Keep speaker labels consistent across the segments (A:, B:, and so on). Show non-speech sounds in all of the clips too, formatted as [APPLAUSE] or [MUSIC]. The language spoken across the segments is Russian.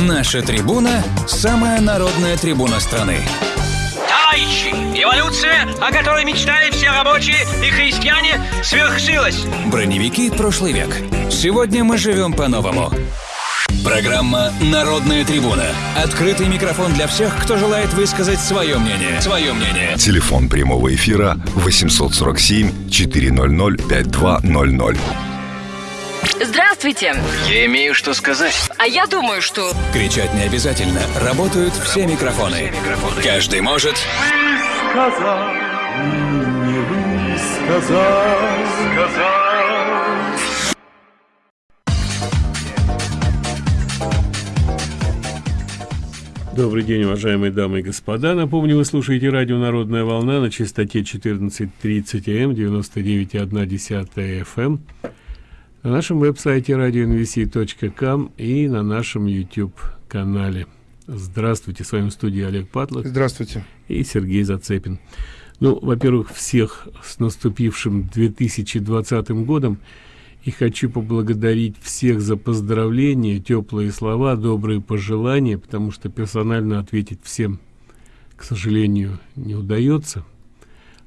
A: Наша трибуна – самая народная трибуна страны.
B: Товарищи, эволюция, о которой мечтали все рабочие и христиане, свершилась.
A: Броневики прошлый век. Сегодня мы живем по-новому. Программа «Народная трибуна». Открытый микрофон для всех, кто желает высказать свое мнение. Свое мнение.
C: Телефон прямого эфира 847 400 5200.
D: Здравствуйте.
B: Я имею что сказать.
D: А я думаю, что...
A: Кричать не обязательно. Работают все микрофоны. Каждый может...
E: сказал, не сказал, сказал.
F: Добрый день, уважаемые дамы и господа. Напомню, вы слушаете радио «Народная волна» на частоте 14.30 М, 99,1 FM, на нашем веб-сайте radionvc.com и на нашем YouTube-канале. Здравствуйте, с вами в студии Олег Патлов.
G: Здравствуйте.
F: И Сергей Зацепин. Ну, во-первых, всех с наступившим 2020 годом – и хочу поблагодарить всех за поздравления, теплые слова, добрые пожелания, потому что персонально ответить всем, к сожалению, не удается.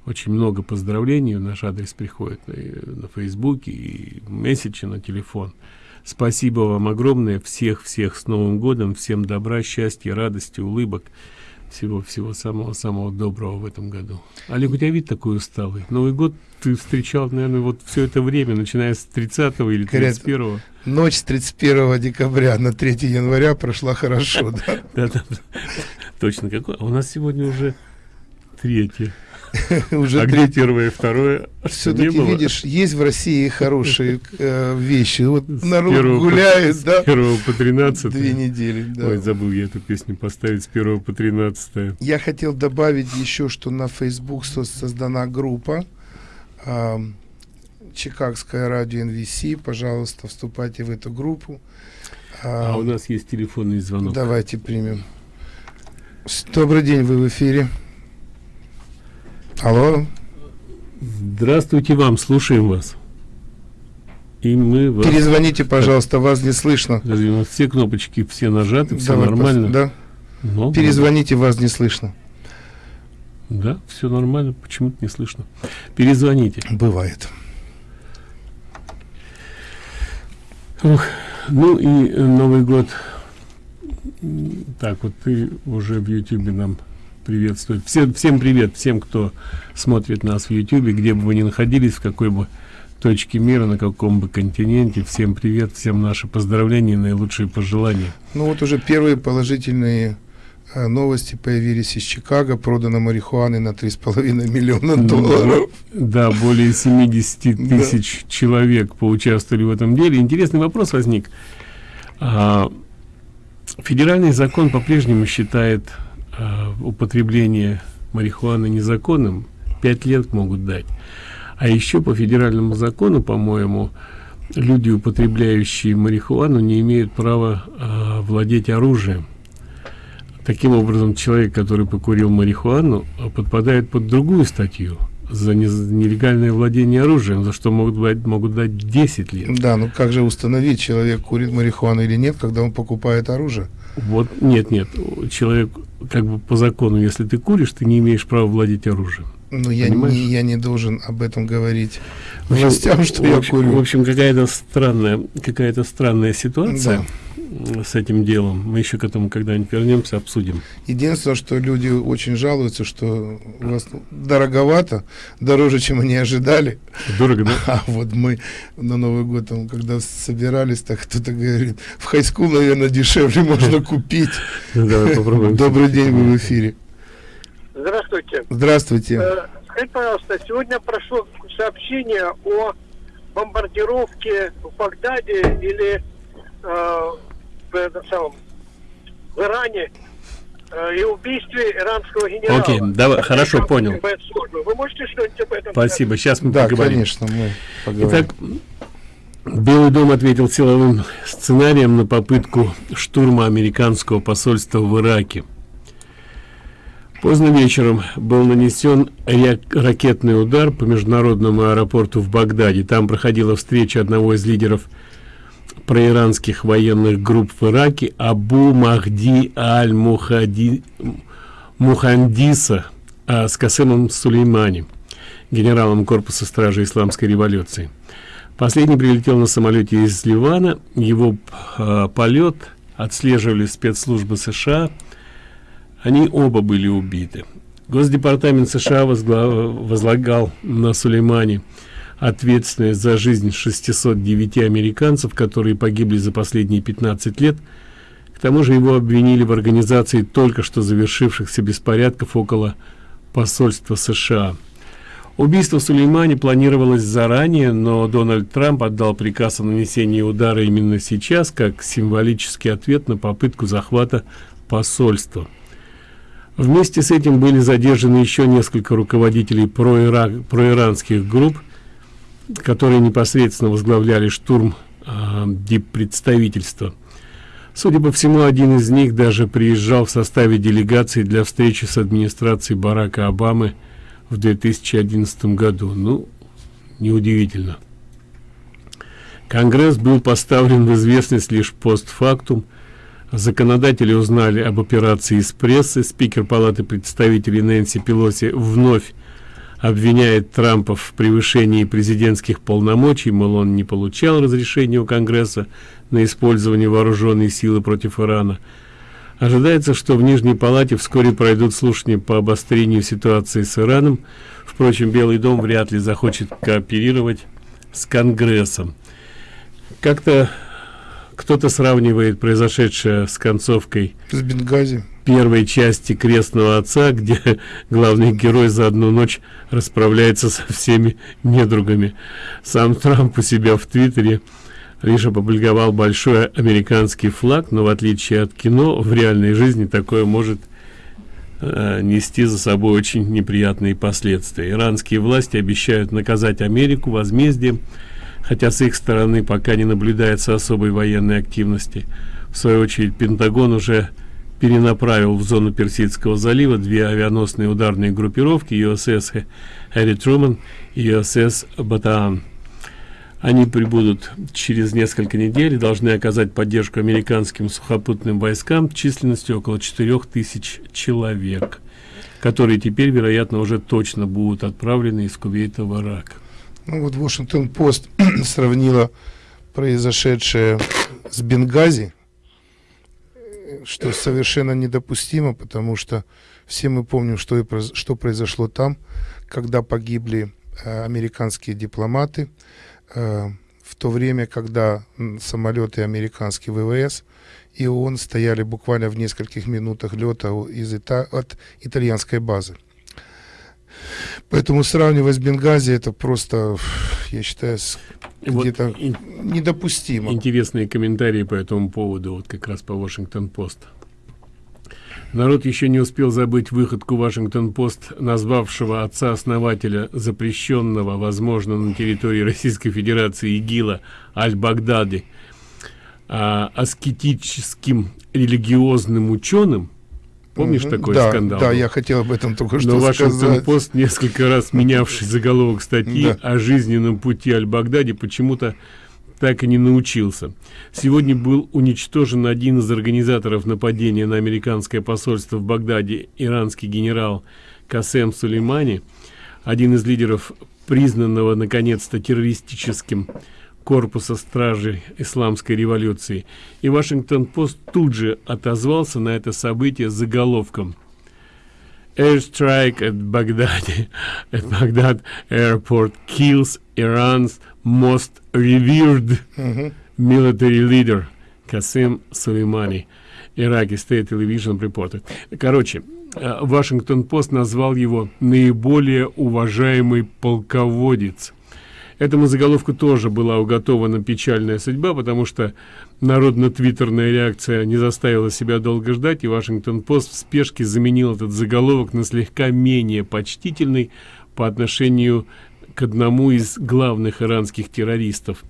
F: Очень много поздравлений в наш адрес приходит и на Фейсбуке, и месседжи на телефон. Спасибо вам огромное, всех-всех с Новым годом, всем добра, счастья, радости, улыбок всего-всего самого-самого доброго в этом году. Олег, у тебя вид такой усталый. Новый год ты встречал, наверное, вот все это время, начиная с 30 или 31 -го.
G: Ночь с 31 декабря на 3 января прошла хорошо, [LAUGHS] да,
F: точно. Какой? А у нас сегодня уже третье. [LAUGHS]
G: Уже
F: а где первое и второе?
G: Все-таки, видишь, есть в России хорошие э, вещи. Вот народ гуляет, да?
F: С первого по 13
G: Две недели, да.
F: Ой, забыл я эту песню поставить с первого по 13
G: Я хотел добавить еще, что на Facebook создана группа э, Чикагское радио NVC. Пожалуйста, вступайте в эту группу.
F: А, а у нас есть телефонный звонок.
G: Давайте примем. Добрый день, вы в эфире. Алло.
F: Здравствуйте вам, слушаем вас. И мы вас...
G: Перезвоните, пожалуйста, вас не слышно.
F: Разве у нас все кнопочки все нажаты, все Давай нормально?
G: Да. Но, Перезвоните, да. вас не слышно.
F: Да, все нормально, почему-то не слышно. Перезвоните.
G: Бывает.
F: Ух, ну и Новый год. Так, вот ты уже в Ютубе нам приветствовать. Всем, всем привет, всем, кто смотрит нас в Ютубе, где бы вы ни находились, в какой бы точке мира, на каком бы континенте. Всем привет, всем наши поздравления и наилучшие пожелания.
G: Ну вот уже первые положительные э, новости появились из Чикаго. Продано марихуаны на 3,5 миллиона долларов.
F: Да, более 70 тысяч да. человек поучаствовали в этом деле. Интересный вопрос возник. А, федеральный закон по-прежнему считает э, употребление марихуаны незаконным, 5 лет могут дать. А еще по федеральному закону, по-моему, люди, употребляющие марихуану, не имеют права э, владеть оружием. Таким образом, человек, который покурил марихуану, подпадает под другую статью за нелегальное владение оружием, за что могут дать, могут дать 10 лет.
G: Да, ну как же установить, человек курит марихуану или нет, когда он покупает оружие?
F: Вот, нет, нет, человек, как бы по закону, если ты куришь, ты не имеешь права владеть оружием.
G: Ну, я не, я не должен об этом говорить властям, что
F: в
G: я
F: общем,
G: курю.
F: В общем, какая-то странная, какая-то странная ситуация. Да с этим делом. Мы еще к этому когда-нибудь вернемся, обсудим.
G: Единственное, что люди очень жалуются, что у вас дороговато, дороже, чем они ожидали.
F: Дорого, да?
G: А вот мы на Новый год, там, когда собирались, так кто-то говорит, в хайскул, наверное, дешевле можно купить.
F: Давай попробуем.
G: Добрый день, вы в эфире.
H: Здравствуйте.
G: Здравствуйте.
H: Э, скажите, пожалуйста, сегодня прошло сообщение о бомбардировке в Багдаде или э, в, самом, в Иране э, и убийстве иранского генерала.
F: Окей, давай, хорошо, понял.
H: Вы можете что-нибудь об этом
F: Спасибо,
H: сказать?
F: сейчас мы
G: да,
F: поговорим.
G: конечно, мы поговорим.
F: Итак, Белый дом ответил силовым сценарием на попытку штурма американского посольства в Ираке. Поздно вечером был нанесен ракетный удар по международному аэропорту в Багдаде. Там проходила встреча одного из лидеров проиранских военных групп в Ираке Абу Махди Аль-Мухади Мухандиса а, с Касемом Сулеймани, генералом корпуса стражи исламской революции. Последний прилетел на самолете из Ливана. Его э, полет отслеживали спецслужбы США. Они оба были убиты. Госдепартамент США возлагал на Сулеймани ответственность за жизнь 609 американцев, которые погибли за последние 15 лет. К тому же его обвинили в организации только что завершившихся беспорядков около посольства США. Убийство Сулеймани планировалось заранее, но Дональд Трамп отдал приказ о нанесении удара именно сейчас, как символический ответ на попытку захвата посольства. Вместе с этим были задержаны еще несколько руководителей проира проиранских групп, которые непосредственно возглавляли штурм э, диппредставительства. Судя по всему, один из них даже приезжал в составе делегации для встречи с администрацией Барака Обамы – в 2011 году. Ну, неудивительно. Конгресс был поставлен в известность лишь постфактум. Законодатели узнали об операции из прессы. Спикер Палаты представителей Нэнси Пелоси вновь обвиняет Трампа в превышении президентских полномочий, мол, он не получал разрешения у Конгресса на использование вооруженной силы против Ирана. Ожидается, что в Нижней Палате вскоре пройдут слушания по обострению ситуации с Ираном. Впрочем, Белый дом вряд ли захочет кооперировать с Конгрессом. Как-то кто-то сравнивает произошедшее с концовкой
G: с Бенгази
F: первой части крестного отца [LAUGHS] где главный герой за одну ночь расправляется со всеми недругами сам трамп у себя в твиттере лишь опубликовал большой американский флаг, но в отличие от кино, в реальной жизни такое может э, нести за собой очень неприятные последствия. Иранские власти обещают наказать Америку возмездием, хотя с их стороны пока не наблюдается особой военной активности. В свою очередь, Пентагон уже перенаправил в зону Персидского залива две авианосные ударные группировки USS Harry Truman и USS Батаан. Они прибудут через несколько недель и должны оказать поддержку американским сухопутным войскам численностью около 4000 человек, которые теперь, вероятно, уже точно будут отправлены из Кувейта в Ирак.
G: Ну вот Вашингтон Пост [CLEARS THROAT] сравнила произошедшее с Бенгази, что совершенно недопустимо, потому что все мы помним, что, и, что произошло там, когда погибли э, американские дипломаты, Э, в то время, когда самолеты американские ВВС и ООН стояли буквально в нескольких минутах лета из от итальянской базы. Поэтому сравнивать с Бенгази это просто, я считаю, где-то вот недопустимо.
F: Интересные комментарии по этому поводу, вот как раз по Вашингтон-Пост. Народ еще не успел забыть выходку Вашингтон-Пост, назвавшего отца-основателя запрещенного, возможно, на территории Российской Федерации ИГИЛа Аль-Багдади, а, аскетическим религиозным ученым. Помнишь такой
G: да,
F: скандал?
G: Да, я хотел об этом только что
F: Но Вашингтон-Пост, несколько раз менявший заголовок статьи да. о жизненном пути Аль-Багдади, почему-то так и не научился. Сегодня был уничтожен один из организаторов нападения на американское посольство в Багдаде, иранский генерал Касем Сулеймани, один из лидеров признанного наконец-то террористическим корпуса стражи исламской революции. И Вашингтон-Пост тут же отозвался на это событие заголовком Airstrike at Baghdad [LAUGHS] at Baghdad airport kills Iran's most revered uh-huh. military leader Касим Сулеймани. Ираки State Television Reported. Короче, э, Вашингтон-Пост назвал его наиболее уважаемый полководец. Этому заголовку тоже была уготована печальная судьба, потому что народно-твиттерная реакция не заставила себя долго ждать, и Вашингтон-Пост в спешке заменил этот заголовок на слегка менее почтительный по отношению к одному из главных иранских террористов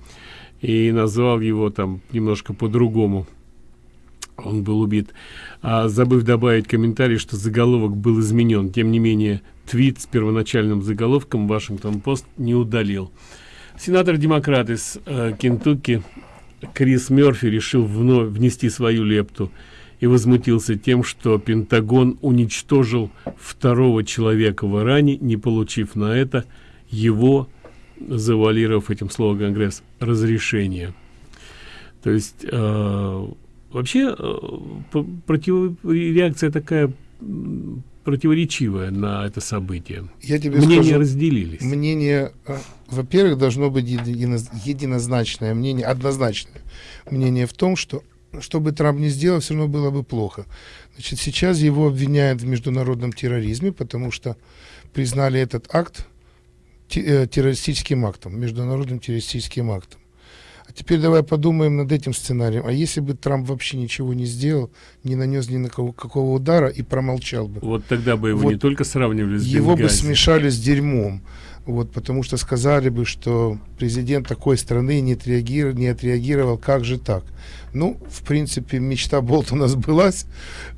F: и назвал его там немножко по-другому. Он был убит. А забыв добавить комментарий что заголовок был изменен тем не менее твит с первоначальным заголовком вашингтон пост не удалил сенатор демократ из э, кентукки Крис Мерфи решил вновь внести свою лепту и возмутился тем, что Пентагон уничтожил второго человека в Иране, не получив на это его, завалировав этим словом Конгресс, разрешение. То есть э, вообще э, против, реакция такая противоречивая на это событие.
G: Я тебе
F: Мнения
G: скажу,
F: разделились.
G: Мнение, э, во-первых, должно быть едино, единозначное мнение, однозначное мнение в том, что что бы Трамп не сделал, все равно было бы плохо. Значит, сейчас его обвиняют в международном терроризме, потому что признали этот акт э, террористическим актом, международным террористическим актом. А теперь давай подумаем над этим сценарием. А если бы Трамп вообще ничего не сделал, не нанес ни на кого какого удара и промолчал бы?
F: Вот тогда бы его вот не только сравнивали с
G: Его Бенгази. бы смешали с дерьмом. Вот, потому что сказали бы, что президент такой страны не отреагировал, не отреагировал, как же так? Ну, в принципе, мечта Болтона сбылась,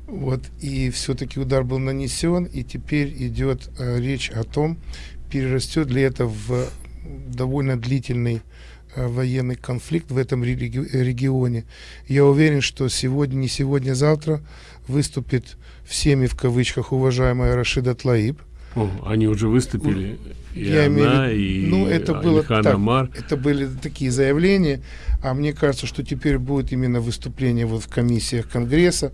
G: вот, и все-таки удар был нанесен, и теперь идет э, речь о том, перерастет ли это в довольно длительный военный конфликт в этом реги регионе. Я уверен, что сегодня, не сегодня, завтра выступит всеми в кавычках уважаемая Рашида Тлаиб.
F: О, они уже выступили, и Я она, имею, и
G: ну, это было
F: так,
G: Амар. Это были такие заявления, а мне кажется, что теперь будет именно выступление вот в комиссиях Конгресса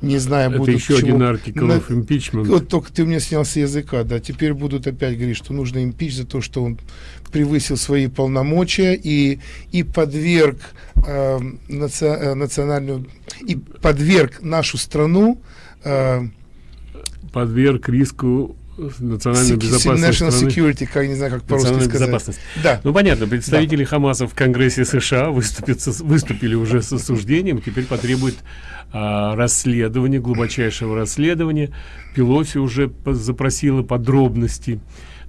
G: не знаю,
F: Это
G: будут
F: еще один артикл на... импичмент.
G: Вот только ты у меня снял с языка, да. Теперь будут опять говорить, что нужно импич за то, что он превысил свои полномочия и, и подверг э, наци... Национальную... и подверг нашу страну э,
F: подверг риску национальной безопасности
G: National страны. Security, как не знаю, как по-русски сказать.
F: Безопасность. Да. Ну понятно, представители да. Хамаса в Конгрессе США выступят выступили уже с осуждением, теперь потребуют а, расследования, глубочайшего расследования. Пелоси уже запросила подробности.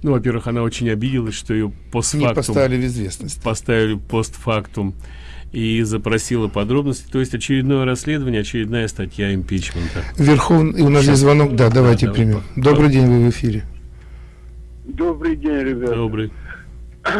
F: Ну, во-первых, она очень обиделась, что ее постфактум...
G: Не поставили в известность.
F: Поставили постфактум и запросила подробности. То есть очередное расследование, очередная статья импичмента.
G: Верховный, у нас есть звонок, да, давайте да, примем. Да. Добрый день, вы в эфире.
D: Добрый день, ребята.
F: Добрый. [CLEARS THROAT]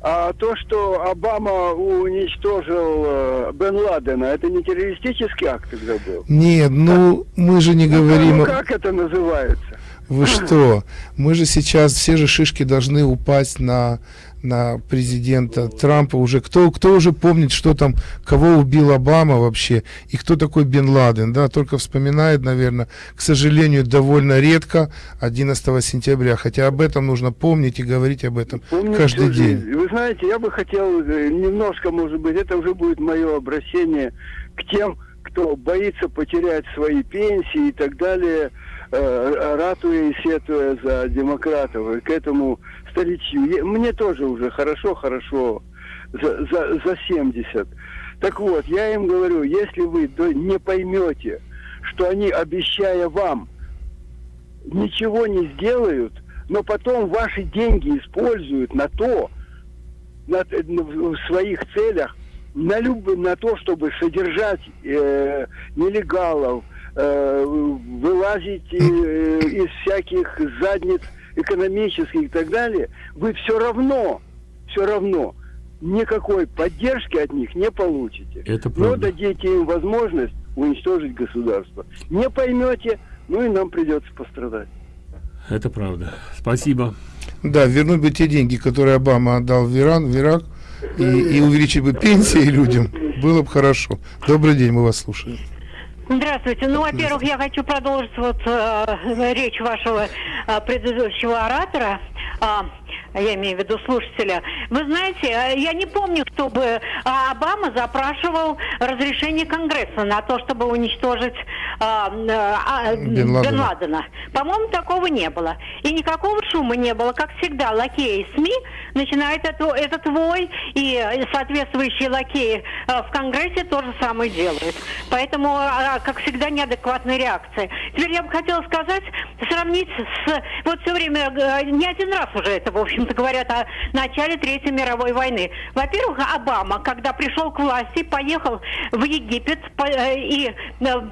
D: А то, что Обама уничтожил э, Бен Ладена, это не террористический акт тогда был?
G: Нет, ну мы же не ну, говорим... Ну,
D: как это называется?
G: Вы что? Мы же сейчас, все же шишки должны упасть на на президента Трампа уже. Кто, кто уже помнит, что там, кого убил Обама вообще, и кто такой Бен Ладен, да, только вспоминает, наверное, к сожалению, довольно редко 11 сентября, хотя об этом нужно помнить и говорить об этом Помню каждый день.
D: Вы знаете, я бы хотел э, немножко, может быть, это уже будет мое обращение к тем, кто боится потерять свои пенсии и так далее, э, ратуя и сетуя за демократов, и к этому старичью. Мне тоже уже хорошо-хорошо за, за, за 70. Так вот, я им говорю, если вы не поймете, что они, обещая вам, ничего не сделают, но потом ваши деньги используют на то, на, в своих целях, на, люб, на то, чтобы содержать э, нелегалов, э, вылазить э, из всяких задниц экономических и так далее, вы все равно, все равно никакой поддержки от них не получите.
F: Это правда.
D: Но дадите им возможность уничтожить государство. Не поймете, ну и нам придется пострадать.
F: Это правда. Спасибо.
G: Да, вернуть бы те деньги, которые Обама отдал в Иран, в Ирак, и, и увеличить бы пенсии людям, было бы хорошо. Добрый день, мы вас слушаем.
I: Здравствуйте. Ну, во-первых, я хочу продолжить вот э, речь вашего э, предыдущего оратора. Э, я имею в виду слушателя. Вы знаете, э, я не помню, чтобы э, Обама запрашивал разрешение Конгресса на то, чтобы уничтожить э, э, Бен Ладена. Бен Ладена. По-моему, такого не было. И никакого шума не было. Как всегда, лакеи СМИ начинают это, этот вой, и соответствующие лакеи в Конгрессе то же самое делают. Поэтому, как всегда, неадекватная реакция. Теперь я бы хотела сказать, сравнить с... Вот все время, не один раз уже это, в общем-то, говорят о начале Третьей мировой войны. Во-первых, Обама, когда пришел к власти, поехал в Египет и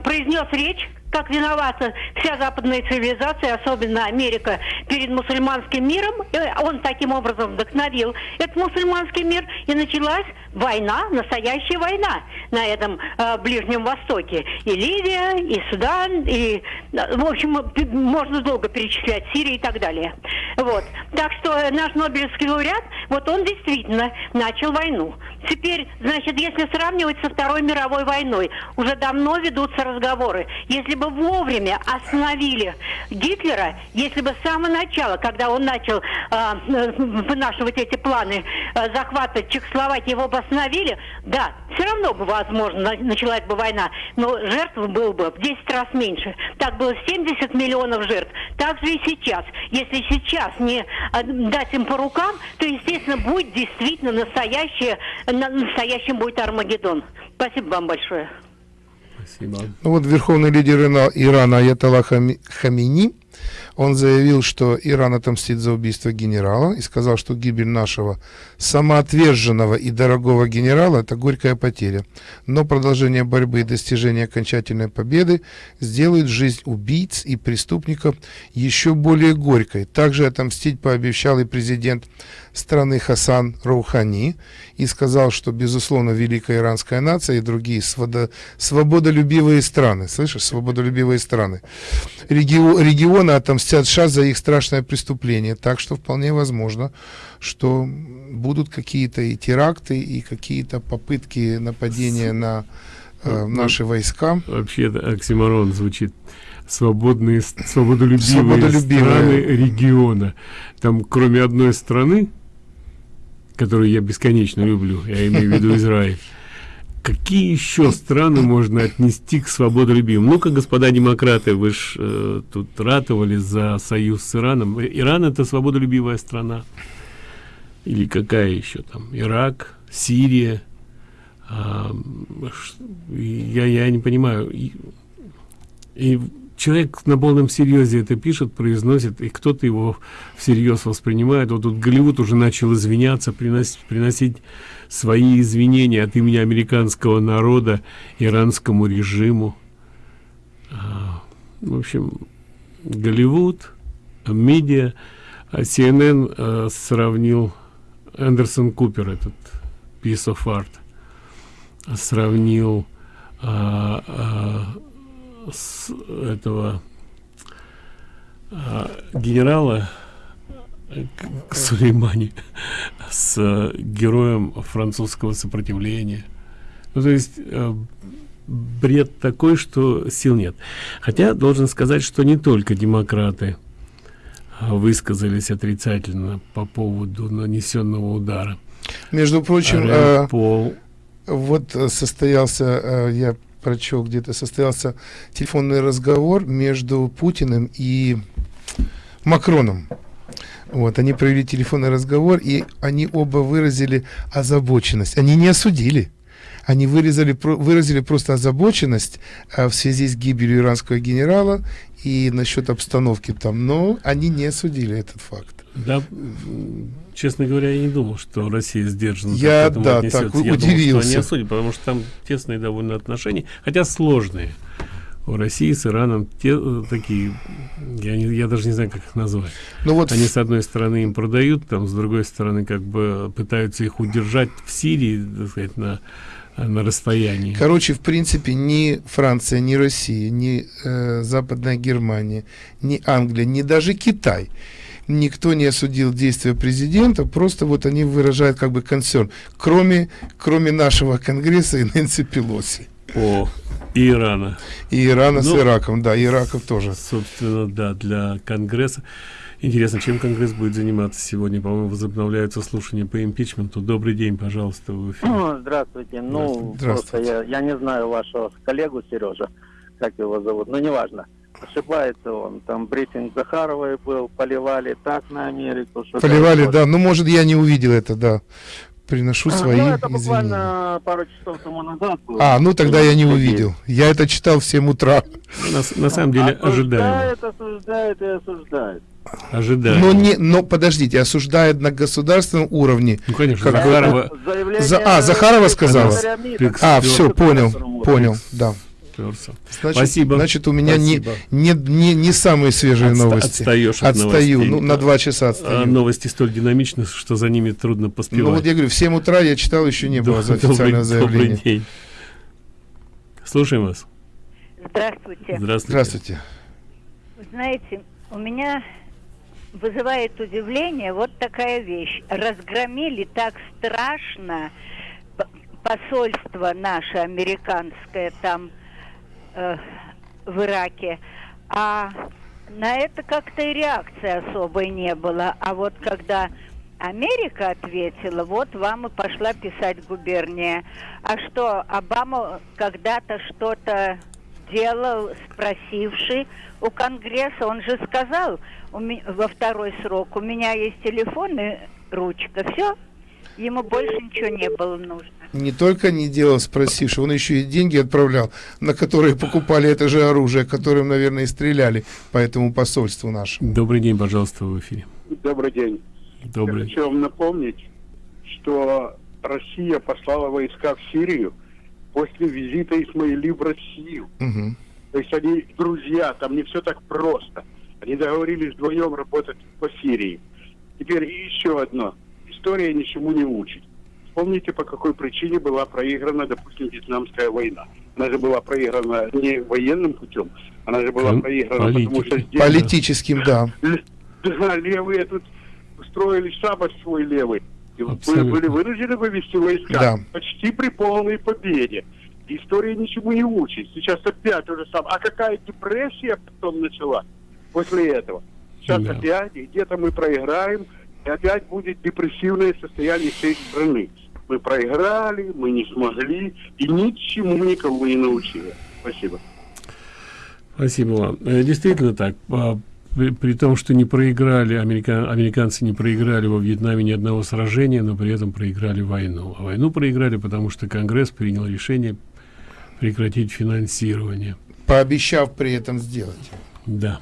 I: произнес речь как виновата вся западная цивилизация, особенно Америка, перед мусульманским миром. Он таким образом вдохновил этот мусульманский мир, и началась война, настоящая война на этом э, Ближнем Востоке. И Ливия, и Судан, и, э, в общем, п- можно долго перечислять, Сирия и так далее. Вот. Так что э, наш Нобелевский лауреат, вот он действительно начал войну. Теперь, значит, если сравнивать со Второй мировой войной, уже давно ведутся разговоры. Если бы вовремя остановили Гитлера, если бы с самого начала, когда он начал а, э, вынашивать эти планы э, захвата Чехословакии, его бы остановили, да, все равно бы, возможно, на- началась бы война, но жертв было бы в 10 раз меньше. Так было 70 миллионов жертв. Так же и сейчас. Если сейчас не а, дать им по рукам, то, естественно, будет действительно настоящее, на- настоящим будет Армагеддон. Спасибо вам большое.
F: Спасибо.
G: Ну вот верховный лидер Ирана Аятолла Хами- Хамини, он заявил, что Иран отомстит за убийство генерала и сказал, что гибель нашего самоотверженного и дорогого генерала – это горькая потеря. Но продолжение борьбы и достижение окончательной победы сделают жизнь убийц и преступников еще более горькой. Также отомстить пообещал и президент страны Хасан Роухани и сказал, что, безусловно, великая иранская нация и другие свободо- свободолюбивые страны, слышишь, свободолюбивые страны, регио- регионы отомстят США за их страшное преступление. Так что вполне возможно, что будут какие-то и теракты, и какие-то попытки нападения на э, наши войска.
F: Вообще оксиморон звучит. Свободные, свободолюбивые,
G: Свободолюбивые.
F: страны региона. Там, кроме одной страны, которую я бесконечно люблю, я имею в виду Израиль, [LAUGHS] какие еще страны можно отнести к свободолюбивым? Ну-ка, господа демократы, вы ж тут ратовали за союз с Ираном. Э, Иран это свободолюбивая страна. Или какая еще там? Ирак, Сирия. Ш- я, я не понимаю. И, и человек на полном серьезе это пишет, произносит, и кто-то его всерьез воспринимает. Вот тут Голливуд уже начал извиняться, приносить, приносить свои извинения от имени американского народа иранскому режиму. А, в общем, Голливуд, медиа, а CNN э, сравнил Эндерсон Купер, этот piece of art, сравнил а, а, с этого а, генерала к- Сулеймани с э, героем французского сопротивления. Ну, то есть э, бред такой, что сил нет. Хотя должен сказать, что не только демократы а, высказались отрицательно по поводу нанесенного удара.
G: Между прочим, э,
F: Пол
G: Вот э, состоялся, э, я прочел где-то, состоялся телефонный разговор между Путиным и Макроном. Вот, они провели телефонный разговор, и они оба выразили озабоченность. Они не осудили. Они выразили, про- выразили просто озабоченность э, в связи с гибелью иранского генерала и насчет обстановки там, но они не осудили этот факт.
F: Да, честно говоря, я не думал, что Россия сдержанно так
G: Я,
F: к этому
G: да,
F: отнесется.
G: так
F: я Думал, что
G: удивился.
F: они осудят, потому что там тесные довольно отношения, хотя сложные. У России с Ираном те, э, такие, я, не, я даже не знаю, как их назвать.
G: Ну вот
F: Они, с одной стороны, им продают, там, с другой стороны, как бы пытаются их удержать в Сирии, так сказать, на, на расстоянии.
G: Короче, в принципе, ни Франция, ни Россия, ни э, Западная Германия, ни Англия, ни даже Китай никто не осудил действия президента, просто вот они выражают как бы концерн, кроме, кроме нашего Конгресса и Нэнси Пелоси.
F: О, и Ирана.
G: И Ирана с
F: Ну,
G: Ираком, да, Ираков тоже.
F: Собственно, да, для Конгресса. Интересно, чем Конгресс будет заниматься сегодня? По-моему, возобновляются слушания по импичменту. Добрый день, пожалуйста, в эфире.
J: Ну, Здравствуйте. Ну,
G: Здравствуйте.
J: просто я, я не знаю вашего коллегу Сережа, как его зовут, но неважно. Ошибается он. Там брифинг Захаровой был, поливали так на Америку. что
G: Поливали, да. Ну, может, я не увидел это, да. Приношу
J: А,
G: свои
J: ну, это
G: извинения.
J: буквально пару часов тому назад было.
G: А, ну тогда я не увидел. Я это читал в 7 утра.
F: На, на самом деле, ожидаемо.
J: Осуждает, осуждает и осуждает.
F: Ожидаемо.
G: Но не, но подождите, осуждает на государственном уровне.
F: Ну, конечно,
G: Как
F: Захарова,
J: Заявление
G: За- а, Захарова сказала? А, все, понял, понял, да.
F: Уперся.
G: Значит,
F: Спасибо.
G: Значит, у меня не,
F: Спасибо.
G: не, не, не самые свежие
F: Отста-
G: новости.
F: Отстаешь от
G: Отстаю,
F: новостей.
G: ну, на два часа отстаю.
F: А новости столь динамичны, что за ними трудно поспевать.
G: Ну, вот я говорю, в 7 утра я читал, еще не было за
F: Добрый-
G: официальное заявление.
F: Добрый день. Слушаем вас.
K: Здравствуйте.
F: Здравствуйте.
G: Здравствуйте.
K: Вы знаете, у меня вызывает удивление вот такая вещь. Разгромили так страшно посольство наше американское там э, в Ираке, а на это как-то и реакции особой не было. А вот когда Америка ответила, вот вам и пошла писать губерния. А что, Обама когда-то что-то делал, спросивший у Конгресса, он же сказал у ме- во второй срок, у меня есть телефон и ручка, все, ему больше ничего не было нужно.
G: Не только не делал спросивший, он еще и деньги отправлял, на которые покупали это же оружие, которым, наверное, и стреляли по этому посольству нашему.
F: Добрый день, пожалуйста, в эфире.
L: Добрый день.
F: Добрый.
L: Я хочу вам напомнить, что Россия послала войска в Сирию после визита Исмаили в Россию.
G: Мгм.
L: То есть они друзья, там не все так просто. Они договорились вдвоем работать по Сирии. Теперь еще одно. История ничему не учит. Вспомните, по какой причине была проиграна, допустим, Вьетнамская война. Она же была проиграна не военным путем, она же была проиграна, потому что здесь-
G: Политическим, да.
L: Да, левые тут устроили шабаш свой левый. И
G: Абсолютно.
L: были вынуждены вывести войска
G: Да.
L: почти при полной победе. История ничему не учит. Сейчас опять то же самое. А какая депрессия потом начала после этого? Сейчас
F: Да.
L: опять и где-то мы проиграем, и опять будет депрессивное состояние всей страны. Мы проиграли, мы не смогли, и ничему никого не научили. Спасибо.
F: Спасибо вам. Э, Действительно так. При, при том, что не проиграли, америка- американцы не проиграли во Вьетнаме ни одного сражения, но при этом проиграли войну. А войну проиграли, потому что Конгресс принял решение прекратить финансирование.
G: Пообещав при этом сделать.
F: Да.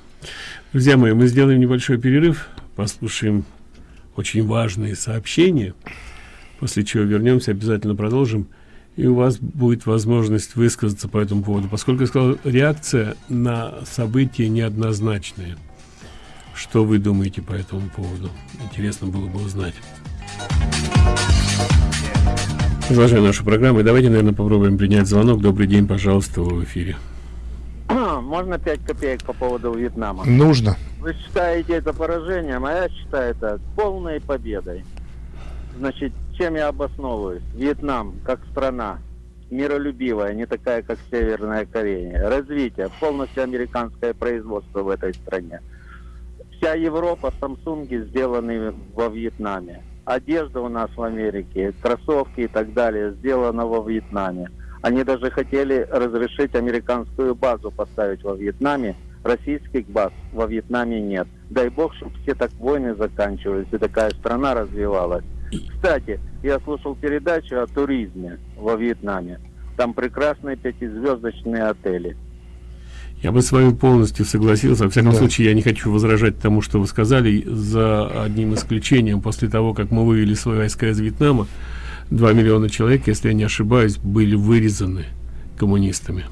F: Друзья мои, мы сделаем небольшой перерыв, послушаем очень важные сообщения, после чего вернемся, обязательно продолжим, и у вас будет возможность высказаться по этому поводу, поскольку я сказал, реакция на события неоднозначная. Что вы думаете по этому поводу? Интересно было бы узнать. Продолжаем нашу программу. Давайте, наверное, попробуем принять звонок. Добрый день, пожалуйста, в эфире. [CLEARS THROAT]
J: Можно 5 копеек по поводу Вьетнама?
G: Нужно.
J: Вы считаете это поражением, а я считаю это полной победой. Значит, чем я обосновываюсь? Вьетнам, как страна, миролюбивая, не такая, как Северная Корея. Развитие, полностью американское производство в этой стране. Вся Европа, Самсунги сделаны во Вьетнаме. Одежда у нас в Америке, кроссовки и так далее сделано во Вьетнаме. Они даже хотели разрешить американскую базу поставить во Вьетнаме. Российских баз во Вьетнаме нет. Дай бог, чтобы все так войны заканчивались и такая страна развивалась. Кстати, я слушал передачу о туризме во Вьетнаме. Там прекрасные пятизвездочные отели.
F: Я бы с вами полностью согласился. Во всяком
J: Да.
F: случае, я не хочу возражать тому, что вы сказали, за одним исключением. После того, как мы вывели свои войска из Вьетнама, 2 миллиона человек, если я не ошибаюсь, были вырезаны коммунистами.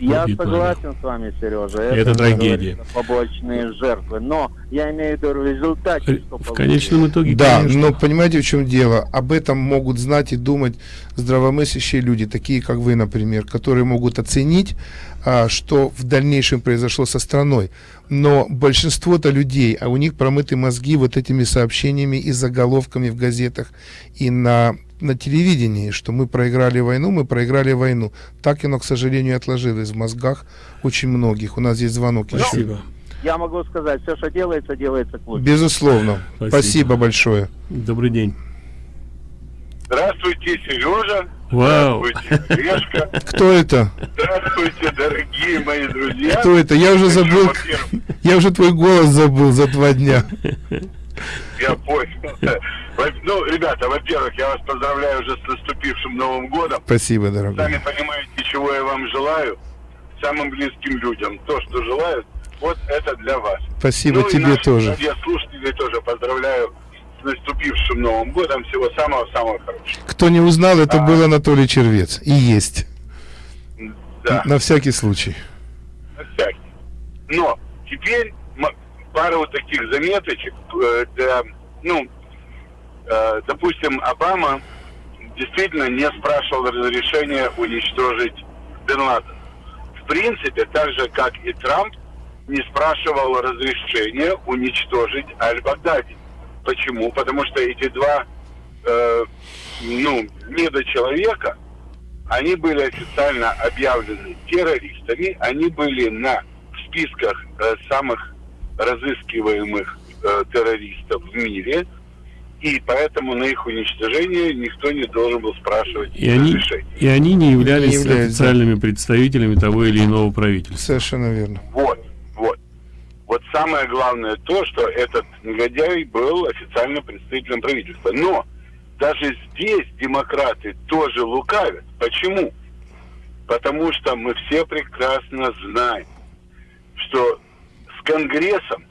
J: Я согласен с вами, Сережа.
F: Это
J: как
F: трагедия.
J: Побочные жертвы. Но я имею в виду что
F: В конечном итоге,
G: Да,
F: конечно.
G: но понимаете, в чем дело? Об этом могут знать и думать здравомыслящие люди, такие как вы, например, которые могут оценить, а, что в дальнейшем произошло со страной. Но большинство-то людей, а у них промыты мозги вот этими сообщениями и заголовками в газетах и на, на телевидении, что мы проиграли войну, мы проиграли войну. Так оно, к сожалению, отложилось в мозгах очень многих. У нас есть звонок еще.
F: Спасибо.
J: Я могу сказать, все, что делается, делается к лучшему.
G: Безусловно.
F: Спасибо.
G: Спасибо большое.
F: Добрый день.
M: Здравствуйте, Сережа.
F: Вау.
M: Здравствуйте. [LAUGHS]
G: Кто это?
M: Здравствуйте, дорогие мои друзья.
G: Кто это? Я уже забыл. Я уже твой голос забыл за два дня.
M: Я понял. Ну, ребята, во-первых, я вас поздравляю уже с наступившим Новым годом.
G: Спасибо, дорогой.
M: Сами понимаете, чего я вам желаю. Самым близким людям. То, что желают, вот это для вас.
G: Спасибо
M: Ну
G: тебе тоже.
M: радиослушателей тоже поздравляю с наступившим Новым годом. Всего самого-самого хорошего.
G: Кто не узнал, это был Анатолий Червец. И есть.
M: Да.
G: На всякий случай.
M: На всякий. Но теперь пара вот таких заметочек. э, для, ну, допустим, Обама действительно не спрашивал разрешения уничтожить Бен Ладена. В принципе, так же, как и Трамп, не спрашивал разрешения уничтожить Аль-Багдади. Почему? Потому что эти два э, ну, недочеловека, они были официально объявлены террористами, они были на списках э, самых разыскиваемых э, террористов в мире, и поэтому на их уничтожение никто не должен был спрашивать
F: И они, и они не являлись
G: Не являются.
F: официальными представителями того или иного правительства.
G: Совершенно верно.
M: Вот, вот. Вот самое главное то, что этот негодяй был официальным представителем правительства. Но даже здесь демократы тоже лукавят. Почему? Потому что мы все прекрасно знаем, что с Конгрессом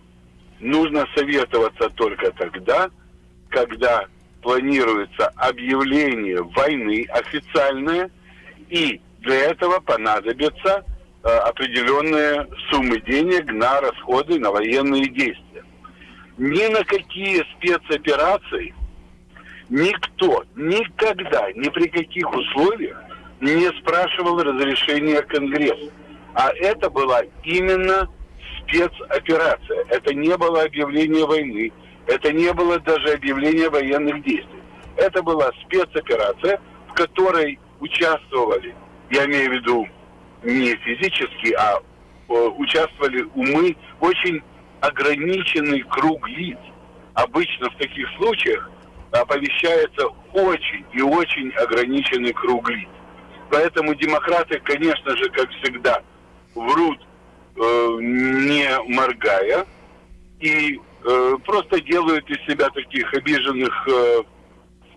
M: нужно советоваться только тогда, когда планируется объявление войны официальное, и для этого понадобятся э, определенные суммы денег на расходы на военные действия. Ни на какие спецоперации никто никогда, ни при каких условиях не спрашивал разрешения Конгресса. А это была именно спецоперация. Это не было объявление войны. Это не было даже объявление военных действий. Это была спецоперация, в которой участвовали, я имею в виду не физически, а э, участвовали умы, очень ограниченный круг лиц. Обычно в таких случаях оповещается очень и очень ограниченный круг лиц. Поэтому демократы, конечно же, как всегда, врут, э, не моргая, и э, просто делают из себя таких обиженных, э,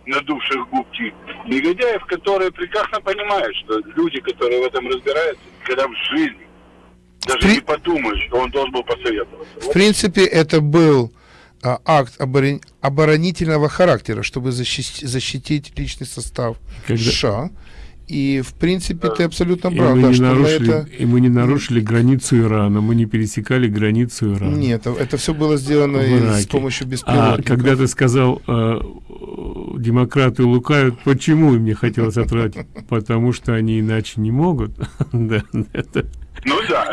M: надувших губки негодяев, которые прекрасно понимают, что люди, которые в этом разбираются, когда в жизни даже не подумают, что он должен был посоветоваться.
G: В принципе, это был а, акт оборон- оборонительного характера, чтобы защитить, защитить личный состав
F: Когда-
G: США. И, в принципе, ты абсолютно
F: И
G: прав,
F: мы,
G: да,
F: не нарушили,
G: это...
F: и мы не нарушили границу Ирана, мы не пересекали границу Ирана.
G: Нет, это все было сделано и с помощью
F: А
G: беспилотников.
F: когда ты сказал, э, демократы лукают, почему им не хотелось отвратить? Потому что они иначе не могут. [LAUGHS] Да, это
M: Ну да,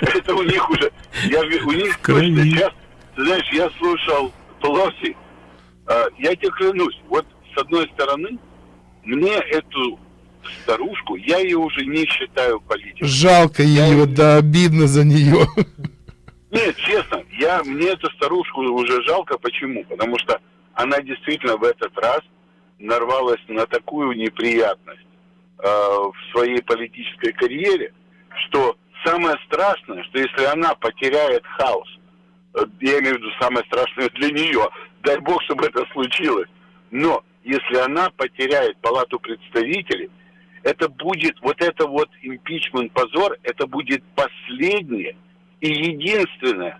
M: это у них уже, я, у них
F: Крайне.
M: точно сейчас, ты знаешь, я слушал Пелоси, а, я тебе клянусь, вот с одной стороны, мне эту старушку, я ее уже не считаю политикой.
G: Жалко ее, да, обидно за нее. [LAUGHS]
M: Нет, честно, я, мне эту старушку уже жалко. Почему? Потому что она действительно в этот раз нарвалась на такую неприятность э, в своей политической карьере, что самое страшное, что если она потеряет хаос, э, я имею в виду самое страшное для нее, дай бог, чтобы это случилось, но если она потеряет палату представителей, это будет, вот это вот импичмент позор, это будет последнее и единственное,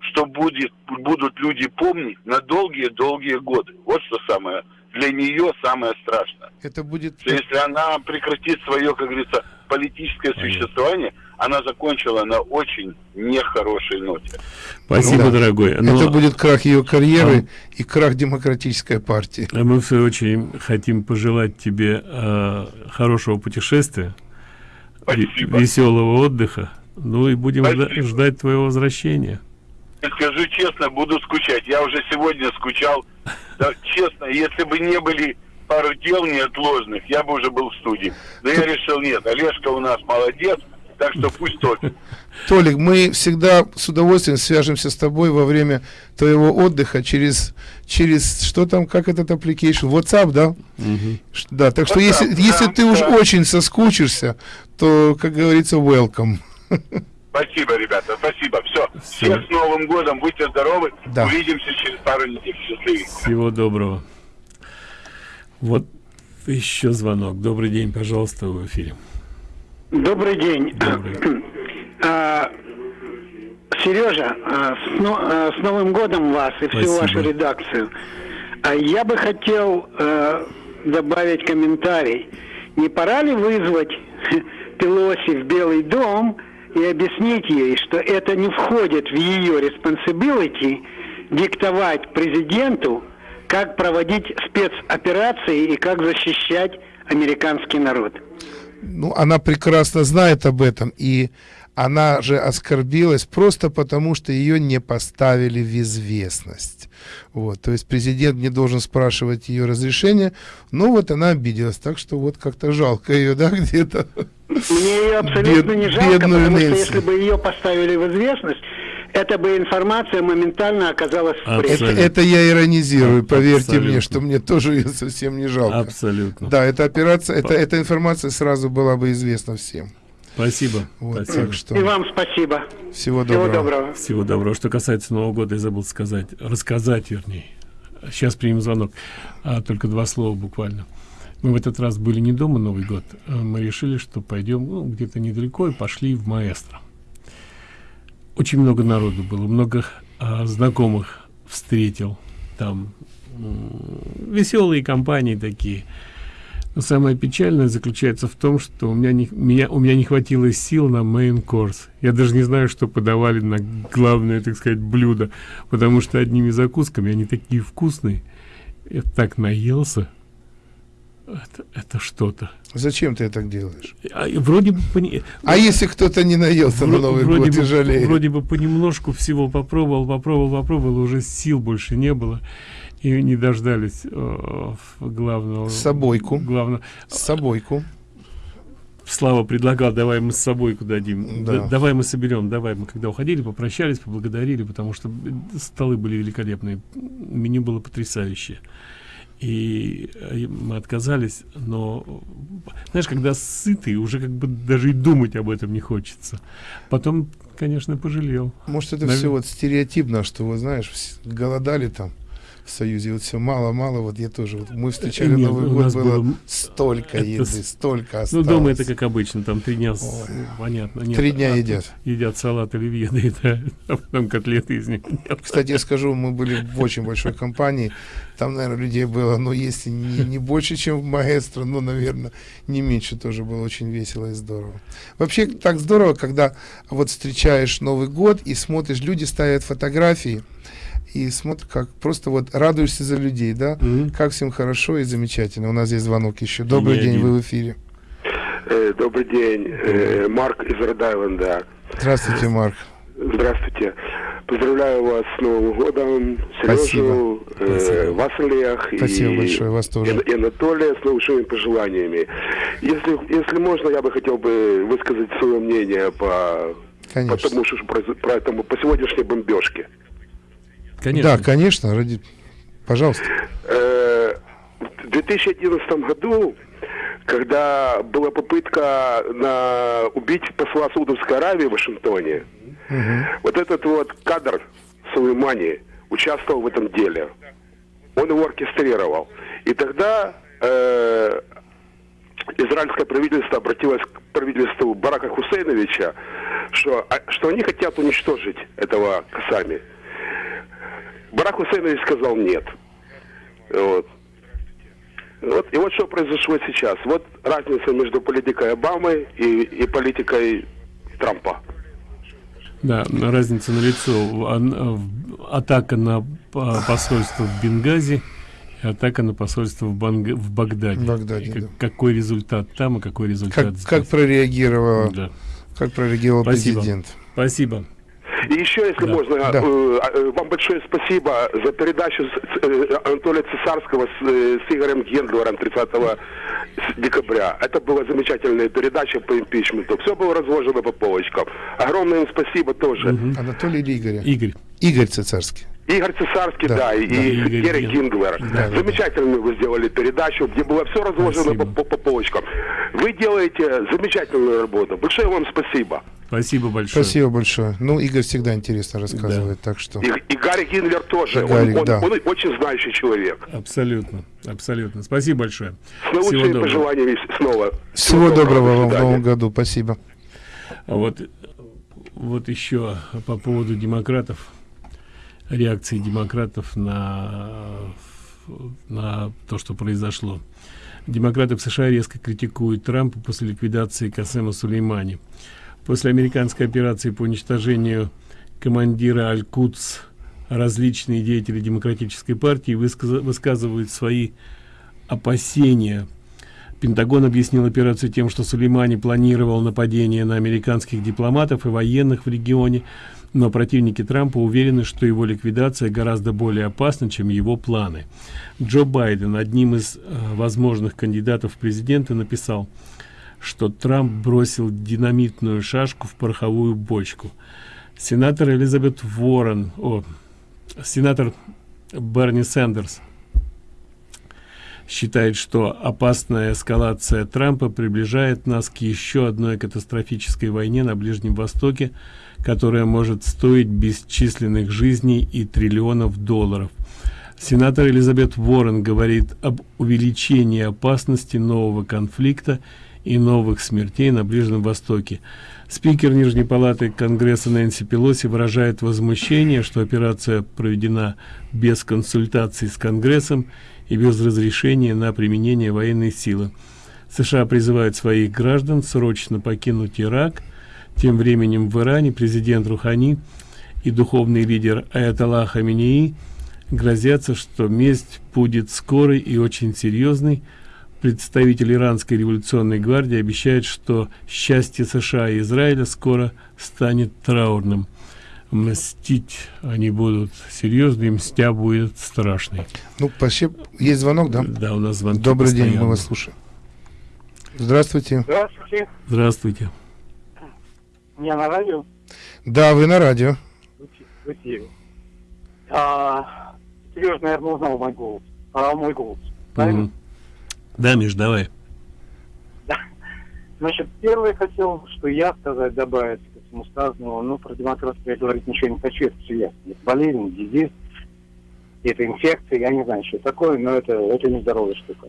M: что будет, будут люди помнить на долгие-долгие годы. Вот что самое, для нее самое страшное.
G: Это будет...
M: Что если она прекратит свое, как говорится, политическое существование, она закончила на очень нехорошей ноте.
F: Спасибо,
G: Ну да.
F: дорогой. Но-
G: Это будет крах ее карьеры и крах демократической партии.
F: А мы, в свою очередь, хотим пожелать тебе э, хорошего путешествия, веселого отдыха. Ну и будем жда- ждать твоего возвращения.
M: Скажу честно, буду скучать. Я уже сегодня скучал. Да, честно, если бы не были пару дел неотложных, я бы уже был в студии. Но я решил, нет, Олежка у нас молодец, так что пусть топит. [LAUGHS]
G: Толик, мы всегда с удовольствием свяжемся с тобой во время твоего отдыха через, через что там, как этот application, WhatsApp, да? Ш- Да, так что если,
M: WhatsApp,
G: если
M: да,
G: ты уж
M: да.
G: очень соскучишься, то, как говорится, welcome.
M: Спасибо, ребята, спасибо. Все. Всех с Новым годом, будьте здоровы.
G: Да.
M: Увидимся через пару недель. Счастливенько.
F: Всего доброго. Вот еще звонок. Добрый день, пожалуйста, в эфире.
N: Добрый день. А, Сережа, а, с, но- а, с Новым годом вас и всю
F: Спасибо.
N: вашу редакцию. А Я бы хотел добавить комментарий. Не пора ли вызвать [LAUGHS] Пелоси в Белый дом и объяснить ей, что это не входит в ее responsibility диктовать президенту, как проводить спецоперации и как защищать американский народ.
G: Ну, она прекрасно знает об этом, и она же оскорбилась просто потому, что ее не поставили в известность. Вот, то есть президент не должен спрашивать ее разрешения, но вот она обиделась, так что вот как-то жалко ее, да, где-то.
N: Мне ее абсолютно Бед, не жалко, потому Нэнси. что если бы ее поставили в известность, эта бы информация моментально оказалась в
G: прессе. Это, это я иронизирую, поверьте Абсолютно. мне, что мне тоже ее совсем не жалко.
F: Абсолютно.
G: Да, эта операция, это, эта информация сразу была бы известна всем.
F: Спасибо.
G: Вот,
F: спасибо.
G: Так что...
N: И вам спасибо.
G: Всего доброго.
N: Всего доброго.
F: Всего доброго. Что касается Нового года, я забыл сказать, рассказать, вернее. Сейчас примем звонок. А, только два слова буквально. Мы в этот раз были не дома Новый год. А мы решили, что пойдем ну, где-то недалеко и пошли в Маэстро. Очень много народу было, много а, знакомых встретил. Там веселые компании такие. Но самое печальное заключается в том, что у меня не, меня, у меня не хватило сил на main course. Я даже не знаю, что подавали на главное, так сказать, блюдо, потому что одними закусками они такие вкусные. Я так наелся. Это, это что-то.
G: Зачем ты так делаешь?
F: А, вроде бы... Пони...
G: А если кто-то не наелся на Новый
F: вроде
G: год
F: бы,
G: и жалеет?
F: Вроде бы понемножку всего попробовал, попробовал, попробовал, уже сил больше не было и не дождались э, главного
G: собойку
F: главного
G: собойку
F: Слава предлагал, давай мы с собой дадим, да. давай мы соберем, давай мы когда уходили, попрощались, поблагодарили, потому что столы были великолепные, меню было потрясающее. И э, мы отказались, но, знаешь, когда сытый, уже как бы даже и думать об этом не хочется. Потом, конечно, пожалел.
G: Может, это Навер... все вот стереотипно, что, вы знаешь, голодали там, в Союзе. Вот все мало-мало, вот я тоже, вот мы встречали Нет, Новый год, было, было столько это, еды, столько осталось.
F: Ну, дома это как обычно, там три дня, Ой, понятно.
G: Нет, три дня а, едят.
F: Едят салат оливье, [LAUGHS] да, это, а потом котлеты из них.
G: Нет. Кстати, я скажу, мы были в очень большой компании, там, наверное, людей было, ну, если не, не больше, чем в Маэстро, ну, наверное, не меньше тоже было очень весело и здорово. Вообще, так здорово, когда вот встречаешь Новый год и смотришь, люди ставят фотографии, и смотришь, как просто вот радуешься за людей, да, mm-hmm. как всем хорошо и замечательно. У нас здесь звонок еще. Добрый день, вы в эфире.
O: Э, добрый день, э, Марк из Род-Айленда.
G: Здравствуйте, Марк.
O: Здравствуйте. Поздравляю вас с Новым годом, Сережу, э, вас, Олег,
G: Спасибо и, большое, вас тоже.
O: И, и Анатолия с наилучшими пожеланиями. Если, если можно, я бы хотел бы высказать свое мнение по,
G: Конечно.
O: по тому, что про, про этому, по сегодняшней бомбежке.
G: Конечно. Да, конечно, ради... пожалуйста.
O: Э, в 2011 году, когда была попытка на убить посла Саудовской Аравии в Вашингтоне, угу. вот этот вот кадр Сулеймани участвовал в этом деле. Он его оркестрировал. И тогда э, израильское правительство обратилось к правительству Барака Хусейновича, что, а, что они хотят уничтожить этого Касами. Барак Хусейнович сказал нет. Вот. Вот, и вот что произошло сейчас. Вот разница между политикой Обамы и, и политикой Трампа.
F: Да, разница на лицо. Атака на посольство в Бенгази, атака на посольство в, Банг... в Багдаде. В
G: Багдаде как,
F: да. Какой результат там и какой результат
G: как, здесь. Как прореагировал, да. как прореагировал
F: Спасибо.
G: президент.
F: Спасибо.
O: И еще, если да. можно, да. Э, э, вам большое спасибо за передачу с, э, Анатолия Цесарского с, с Игорем Гендлером 30 декабря. Это была замечательная передача по импичменту. Все было разложено по полочкам. Огромное им спасибо тоже.
G: Угу. Анатолий или Игорь?
F: Игорь.
G: Игорь Цесарский.
O: Игорь Цесарский, да, да и да, Герри Гинглер. Да, Замечательную да. вы сделали передачу, где было все разложено по, по, по полочкам. Вы делаете замечательную работу. Большое вам спасибо.
F: Спасибо большое.
G: Спасибо большое. Ну, Игорь всегда интересно рассказывает, да. так что...
O: И, и Гарри Гинглер тоже. И Гарри, он, да. он, он очень знающий человек.
F: Абсолютно, абсолютно. Спасибо большое.
O: С наилучшими пожеланиями снова.
G: Всего, Всего доброго, доброго вам в новом году. Спасибо.
F: А вот, вот еще по поводу демократов реакции демократов на, на то, что произошло. Демократы в США резко критикуют Трампа после ликвидации Касема Сулеймани. После американской операции по уничтожению командира Аль-Кудс различные деятели демократической партии высказывают свои опасения Пентагон объяснил операцию тем, что Сулеймани планировал нападение на американских дипломатов и военных в регионе, но противники Трампа уверены, что его ликвидация гораздо более опасна, чем его планы. Джо Байден, одним из э, возможных кандидатов в президенты, написал, что Трамп бросил динамитную шашку в пороховую бочку. Сенатор Элизабет Уоррен, о, сенатор Берни Сандерс считает, что опасная эскалация Трампа приближает нас к еще одной катастрофической войне на Ближнем Востоке, которая может стоить бесчисленных жизней и триллионов долларов. Сенатор Элизабет Уоррен говорит об увеличении опасности нового конфликта и новых смертей на Ближнем Востоке. Спикер Нижней палаты Конгресса Нэнси Пелоси выражает возмущение, что операция проведена без консультаций с Конгрессом и без разрешения на применение военной силы. США призывают своих граждан срочно покинуть Ирак. Тем временем в Иране президент Рухани и духовный лидер Аятолла Хаминеи грозятся, что месть будет скорой и очень серьезной. Представитель иранской революционной гвардии обещает, что счастье США и Израиля скоро станет траурным мстить они будут серьезные, мстя будет страшный.
G: Ну, почти есть звонок, да?
F: Да, у нас звонок.
G: Добрый постоянно. день, мы вас слушаем. Здравствуйте.
H: Здравствуйте.
F: Здравствуйте.
H: Я на радио?
G: Да, вы на радио.
H: В эфире. А, Сереж, наверное, узнал мой голос. А, мой голос. Правильно? Mm -hmm.
F: Да, Миш, давай.
H: Да. Значит, первое хотел, что я сказать, добавить всему сказанному, ну, про демократию я говорить ничего не хочу, это все ясно. Это болезнь, дизиз, это инфекция, я не знаю, что такое, но это, это нездоровая штука.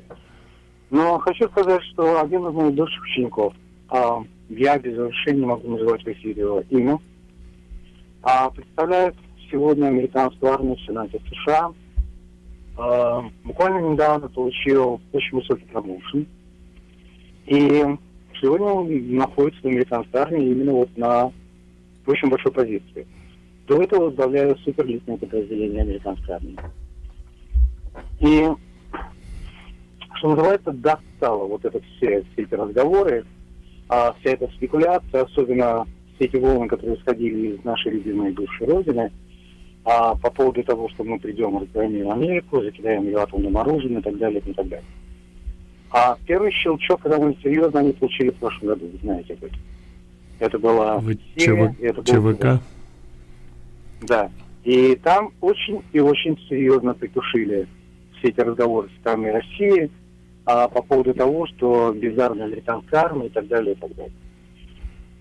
H: Но хочу сказать, что один из моих бывших учеников, а, я без разрешения могу называть в эфире его имя, а, представляет сегодня американскую армию в Сенате США. А, буквально недавно получил очень высокий промоушен. И Сегодня он находится в американской армии именно вот на очень большой позиции. До этого возглавляю суперлитное подразделение американской армии. И, что называется, достало вот это все, все эти разговоры, а вся эта спекуляция, особенно все эти волны, которые исходили из нашей любимой бывшей родины, а по поводу того, что мы придем, разгромим Америку, закидаем ее атомным оружием и так далее, и так далее. А первый щелчок довольно серьезно они получили в прошлом году, вы знаете об этом. Это была
F: Вы ЧВ... это был ЧВК?
H: Да. И там очень и очень серьезно притушили все эти разговоры с страной России а, по поводу того, что бездарная американская армия и так далее, и так далее.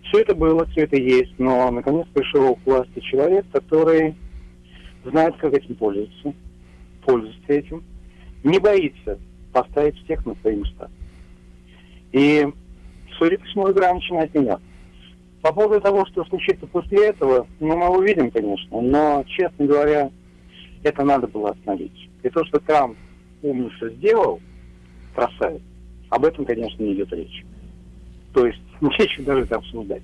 H: Все это было, все это есть, но наконец пришел к власти человек, который знает, как этим пользоваться, пользуется этим, не боится поставить всех на свои места. И, судя по всему, игра начинает меняться. По поводу того, что случится после этого, ну, мы увидим, конечно, но, честно говоря, это надо было остановить. И то, что Трамп умница сделал, красавец, об этом, конечно, не идет речь. То есть [LAUGHS] нечего даже это обсуждать.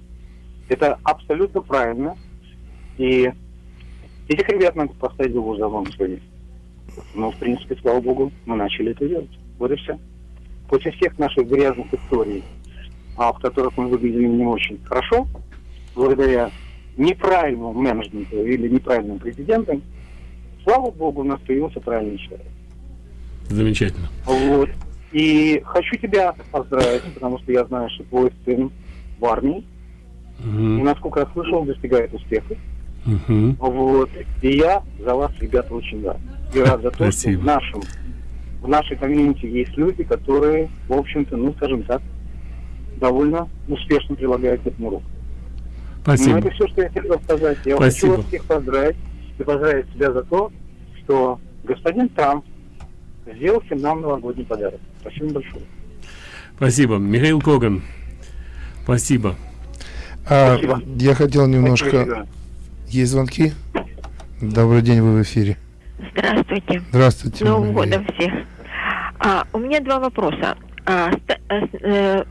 H: Это абсолютно правильно. И этих ребят надо поставить в угол сегодня. Но, в принципе, слава богу, мы начали это делать. Вот и все. После всех наших грязных историй, а, в которых мы выглядели не очень хорошо, благодаря неправильному менеджменту или неправильным президентам, слава богу, у нас появился правильный человек.
F: Замечательно.
H: Вот. И хочу тебя поздравить, потому что я знаю, что твой сын в армии. Угу. И, насколько я слышал, достигает успеха. Угу. Вот. И я за вас, ребята, очень рад. И рад за то, Спасибо. что в нашем в нашей комьюнити есть люди, которые, в общем-то, ну, скажем так, довольно успешно прилагают к этому руку.
F: Спасибо.
H: Ну, это все, что я хотел сказать. Я Спасибо. хочу вас всех поздравить и поздравить себя за то, что господин Трамп сделал всем нам новогодний подарок. Спасибо большое.
F: Спасибо. Михаил Коган. Спасибо.
G: А, Спасибо. Я хотел немножко... Спасибо. Есть звонки? Добрый день, вы в эфире.
P: Здравствуйте.
G: Здравствуйте.
P: Новым годом всех. А, у меня два вопроса. А, ст- э, э,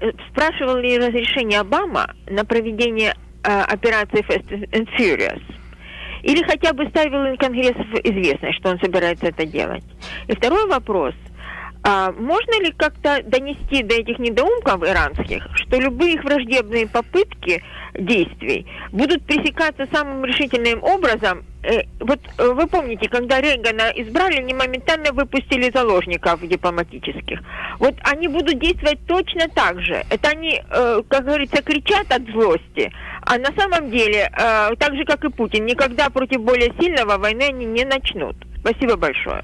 P: э, спрашивал ли разрешение Обама на проведение э, операции Fast and Furious? Или хотя бы ставил Конгресс в известность, что он собирается это делать? И второй вопрос. А можно ли как-то донести до этих недоумков иранских, что любые их враждебные попытки действий будут пресекаться самым решительным образом? Э, вот э, вы помните, когда Рейгана избрали, они моментально выпустили заложников дипломатических. Вот они будут действовать точно так же. Это они, э, как говорится, кричат от злости, а на самом деле, э, так же как и Путин, никогда против более сильного войны они не начнут. Спасибо большое.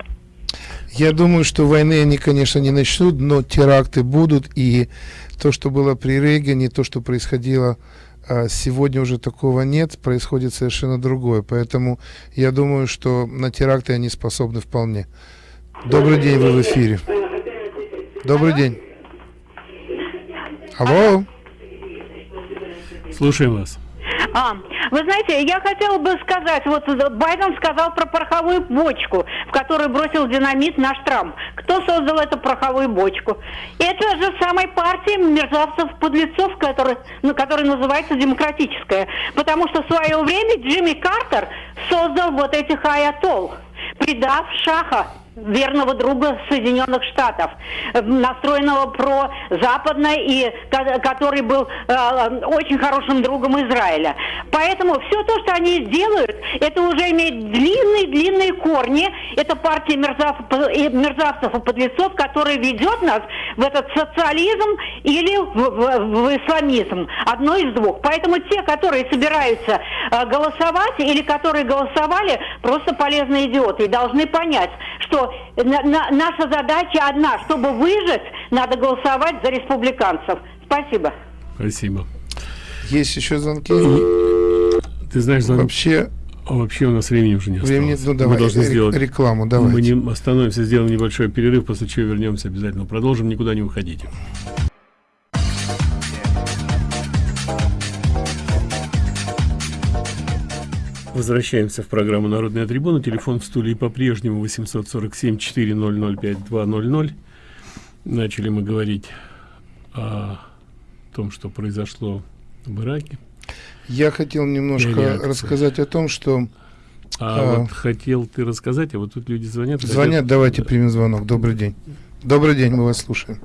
G: Я думаю, что войны они, конечно, не начнут, но теракты будут, и то, что было при Рейгане, то, что происходило а, сегодня уже такого нет, происходит совершенно другое. Поэтому я думаю, что на теракты они способны вполне. Добрый день, вы в эфире. Добрый день. Алло.
F: Слушаем вас.
I: А, вы знаете, я хотела бы сказать, вот Байден сказал про пороховую бочку, в которую бросил динамит наш Трамп. Кто создал эту пороховую бочку? Это же самой партия мерзавцев-подлецов, который, ну, которая называется демократическая. Потому что в свое время Джимми Картер создал вот этих аятол, предав Шаха верного друга Соединенных Штатов, э, настроенного про западное и ко- который был э, очень хорошим другом Израиля. Поэтому все то, что они делают, это уже имеет длинные-длинные корни. Это партия мерзавцев, мерзавцев и подлецов, которая ведет нас в этот социализм или в, в- в исламизм. Одно из двух. Поэтому те, которые собираются э, голосовать или которые голосовали, просто полезные идиоты и должны понять, что на- на- наша задача одна, чтобы выжить, надо голосовать за республиканцев. Спасибо.
F: Спасибо.
G: Есть еще звонки?
F: Ты знаешь, звон-
G: Вообще...
F: А вообще у нас времени уже не осталось.
G: Времени- ну,
F: Мы
G: давай,
F: должны
G: ре-
F: сделать
G: рекламу,
F: Мы
G: давайте.
F: не остановимся, сделаем небольшой перерыв, после чего вернемся обязательно. Продолжим, никуда не уходите. Возвращаемся в программу «Народная трибуна». Телефон в студии по-прежнему 847-400-5200. Начали мы говорить о том, что произошло в Ираке.
G: Я хотел немножко
F: Реакция.
G: рассказать о том, что...
F: А,
G: а,
F: вот хотел ты рассказать, а вот тут люди звонят.
G: Звонят,
F: хотят-
G: давайте примем звонок. Добрый день. Добрый день, мы вас слушаем.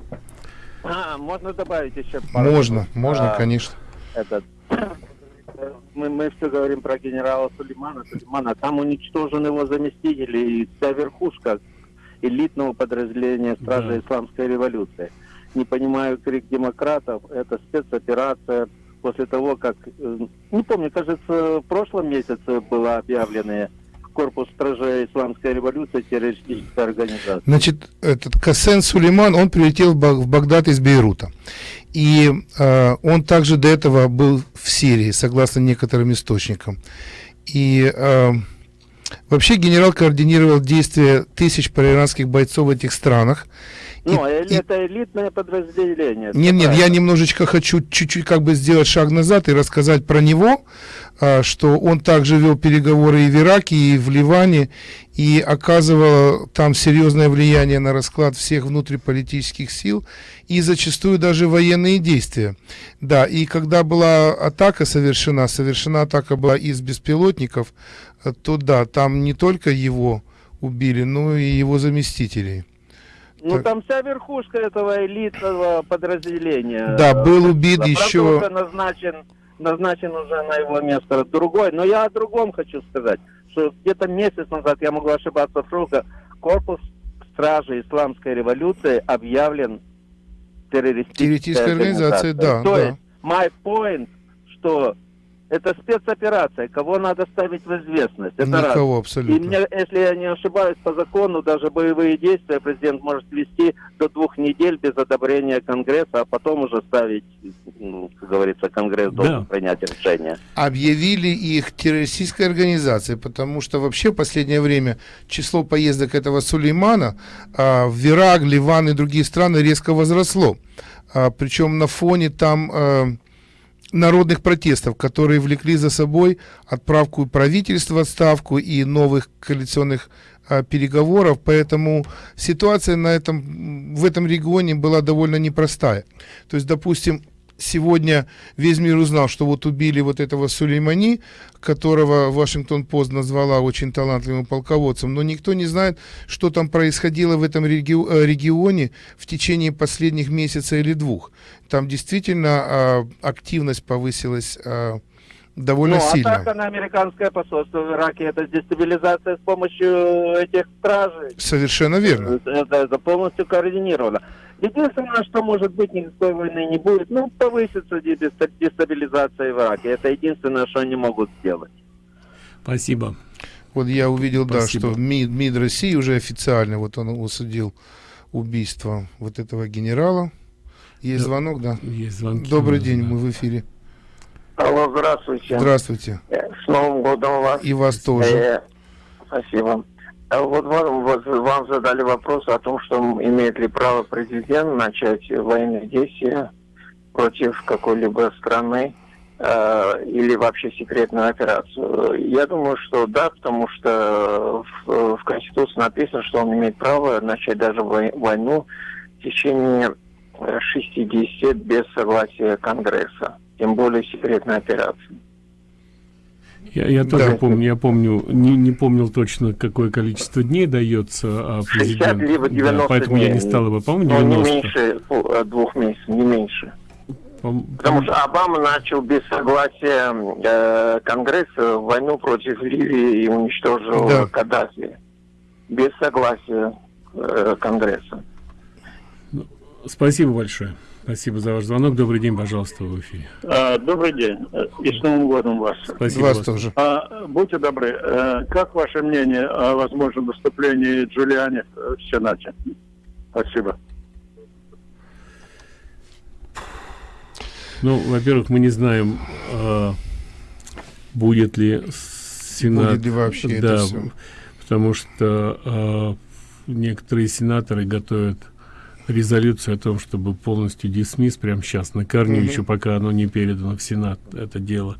J: А, можно добавить еще пару
G: Можно, можно,
J: А,
G: конечно.
J: Этот, мы, мы все говорим про генерала Сулеймана. Сулеймана. Там уничтожен его заместитель и вся верхушка элитного подразделения Стражи
F: Да.
J: Исламской революции. Не понимаю крик демократов. Это спецоперация после того, как, э, не помню, кажется, в прошлом месяце была объявлена корпус стражей Исламской революции террористической организацией.
G: Значит, этот Касен Сулейман, он прилетел в Багдад из Бейрута. И э, он также до этого был в Сирии, согласно некоторым источникам. И э, вообще генерал координировал действия тысяч проиранских бойцов в этих странах.
J: Ну, э- это элитное подразделение.
G: Нет, нет, я немножечко хочу чуть-чуть как бы сделать шаг назад и рассказать про него, а, что он также вел переговоры и в Ираке, и в Ливане, и оказывал там серьезное влияние на расклад всех внутриполитических сил и зачастую даже военные действия. Да, и когда была атака совершена, совершена атака была из беспилотников, то да, там не только его убили, но и его заместителей.
J: Ну, там вся верхушка этого элитного подразделения.
G: Да, был
J: Э,
G: убит
J: правда,
G: еще-
J: назначен, назначен уже на его место другой. Но я о другом хочу сказать, что где-то месяц назад, я могу ошибаться в сроках, корпус стражи исламской революции объявлен террористической
G: Террористической организацией, да,
J: То
G: да.
J: есть, my point, что это спецоперация, кого надо ставить в известность. Это
G: Никого
J: раз.
G: абсолютно.
J: И мне, если я не ошибаюсь, по закону даже боевые действия президент может вести до двух недель без одобрения Конгресса, а потом уже ставить, ну, как говорится, Конгресс должен
G: Да.
J: принять решение.
G: объявили их террористической организацией, потому что вообще в последнее время число поездок этого Сулеймана а, в Ирак, Ливан и другие страны резко возросло. А, причем на фоне там а, народных протестов, которые влекли за собой отправку правительства в отставку и новых коалиционных а, переговоров, поэтому ситуация на этом, в этом регионе была довольно непростая. То есть, допустим, сегодня весь мир узнал, что вот убили вот этого Сулеймани, которого Вашингтон-Пост назвала очень талантливым полководцем, но никто не знает, что там происходило в этом э, регионе в течение последних месяца или двух. Там действительно э, активность повысилась э, довольно
J: ну,
G: сильно.
J: атака на американское посольство в Ираке это дестабилизация с помощью этих стражей.
G: Совершенно верно.
J: Это, это полностью координировано. Единственное, что может быть, никакой войны не будет, ну, повысится дестабилизация в Ираке. Это единственное, что они могут сделать.
F: Спасибо.
G: Вот я увидел,
F: Спасибо.
G: да, что МИД, МИД России уже официально, вот он усудил убийство вот этого генерала. Есть
F: Да,
G: звонок, да?
F: Есть звонки.
G: Добрый день,
F: да.
G: мы в эфире.
Q: Алло, здравствуйте.
G: Здравствуйте.
Q: Э, С Новым годом вас.
G: И вас тоже.
Q: Э, спасибо. А Вот вам, вот вам задали вопрос о том, что имеет ли право президент начать военные действия против какой-либо страны э, или вообще секретную операцию. Я думаю, что да, потому что в, в Конституции написано, что он имеет право начать даже вой- войну в течение э, 60 без согласия Конгресса, тем более секретной операции.
F: Я, я тоже
Q: Да.
F: помню, я помню, не, не помнил точно, какое количество дней дается а,
Q: 60
F: президенту.
Q: либо 90
F: Да, поэтому
Q: дней.
F: я не стал его, по-моему,
Q: Но
F: 90.
Q: не меньше э, двух месяцев, не меньше.
F: Пом-
Q: Потому что Обама начал без согласия э, Конгресса войну против Ливии и уничтожил
G: Да.
Q: Каддафи. Без согласия э, Конгресса.
F: Спасибо большое. Спасибо за ваш звонок. Добрый день, пожалуйста, в эфире.
L: А, Добрый день э, и с Новым годом вас.
F: Спасибо
G: Вас
F: вас.
G: тоже.
L: А, будьте добры, э, как ваше мнение о возможном выступлении Джулиани в Сенате? Спасибо.
F: Ну, во-первых, мы не знаем, а, будет ли Сенат...
G: Будет ли вообще это
F: да,
G: всё.
F: потому что а, некоторые сенаторы готовят резолюцию о том, чтобы полностью дисмисс прямо сейчас, на корню,
G: Мгм.
F: еще пока оно не передано в Сенат, это дело.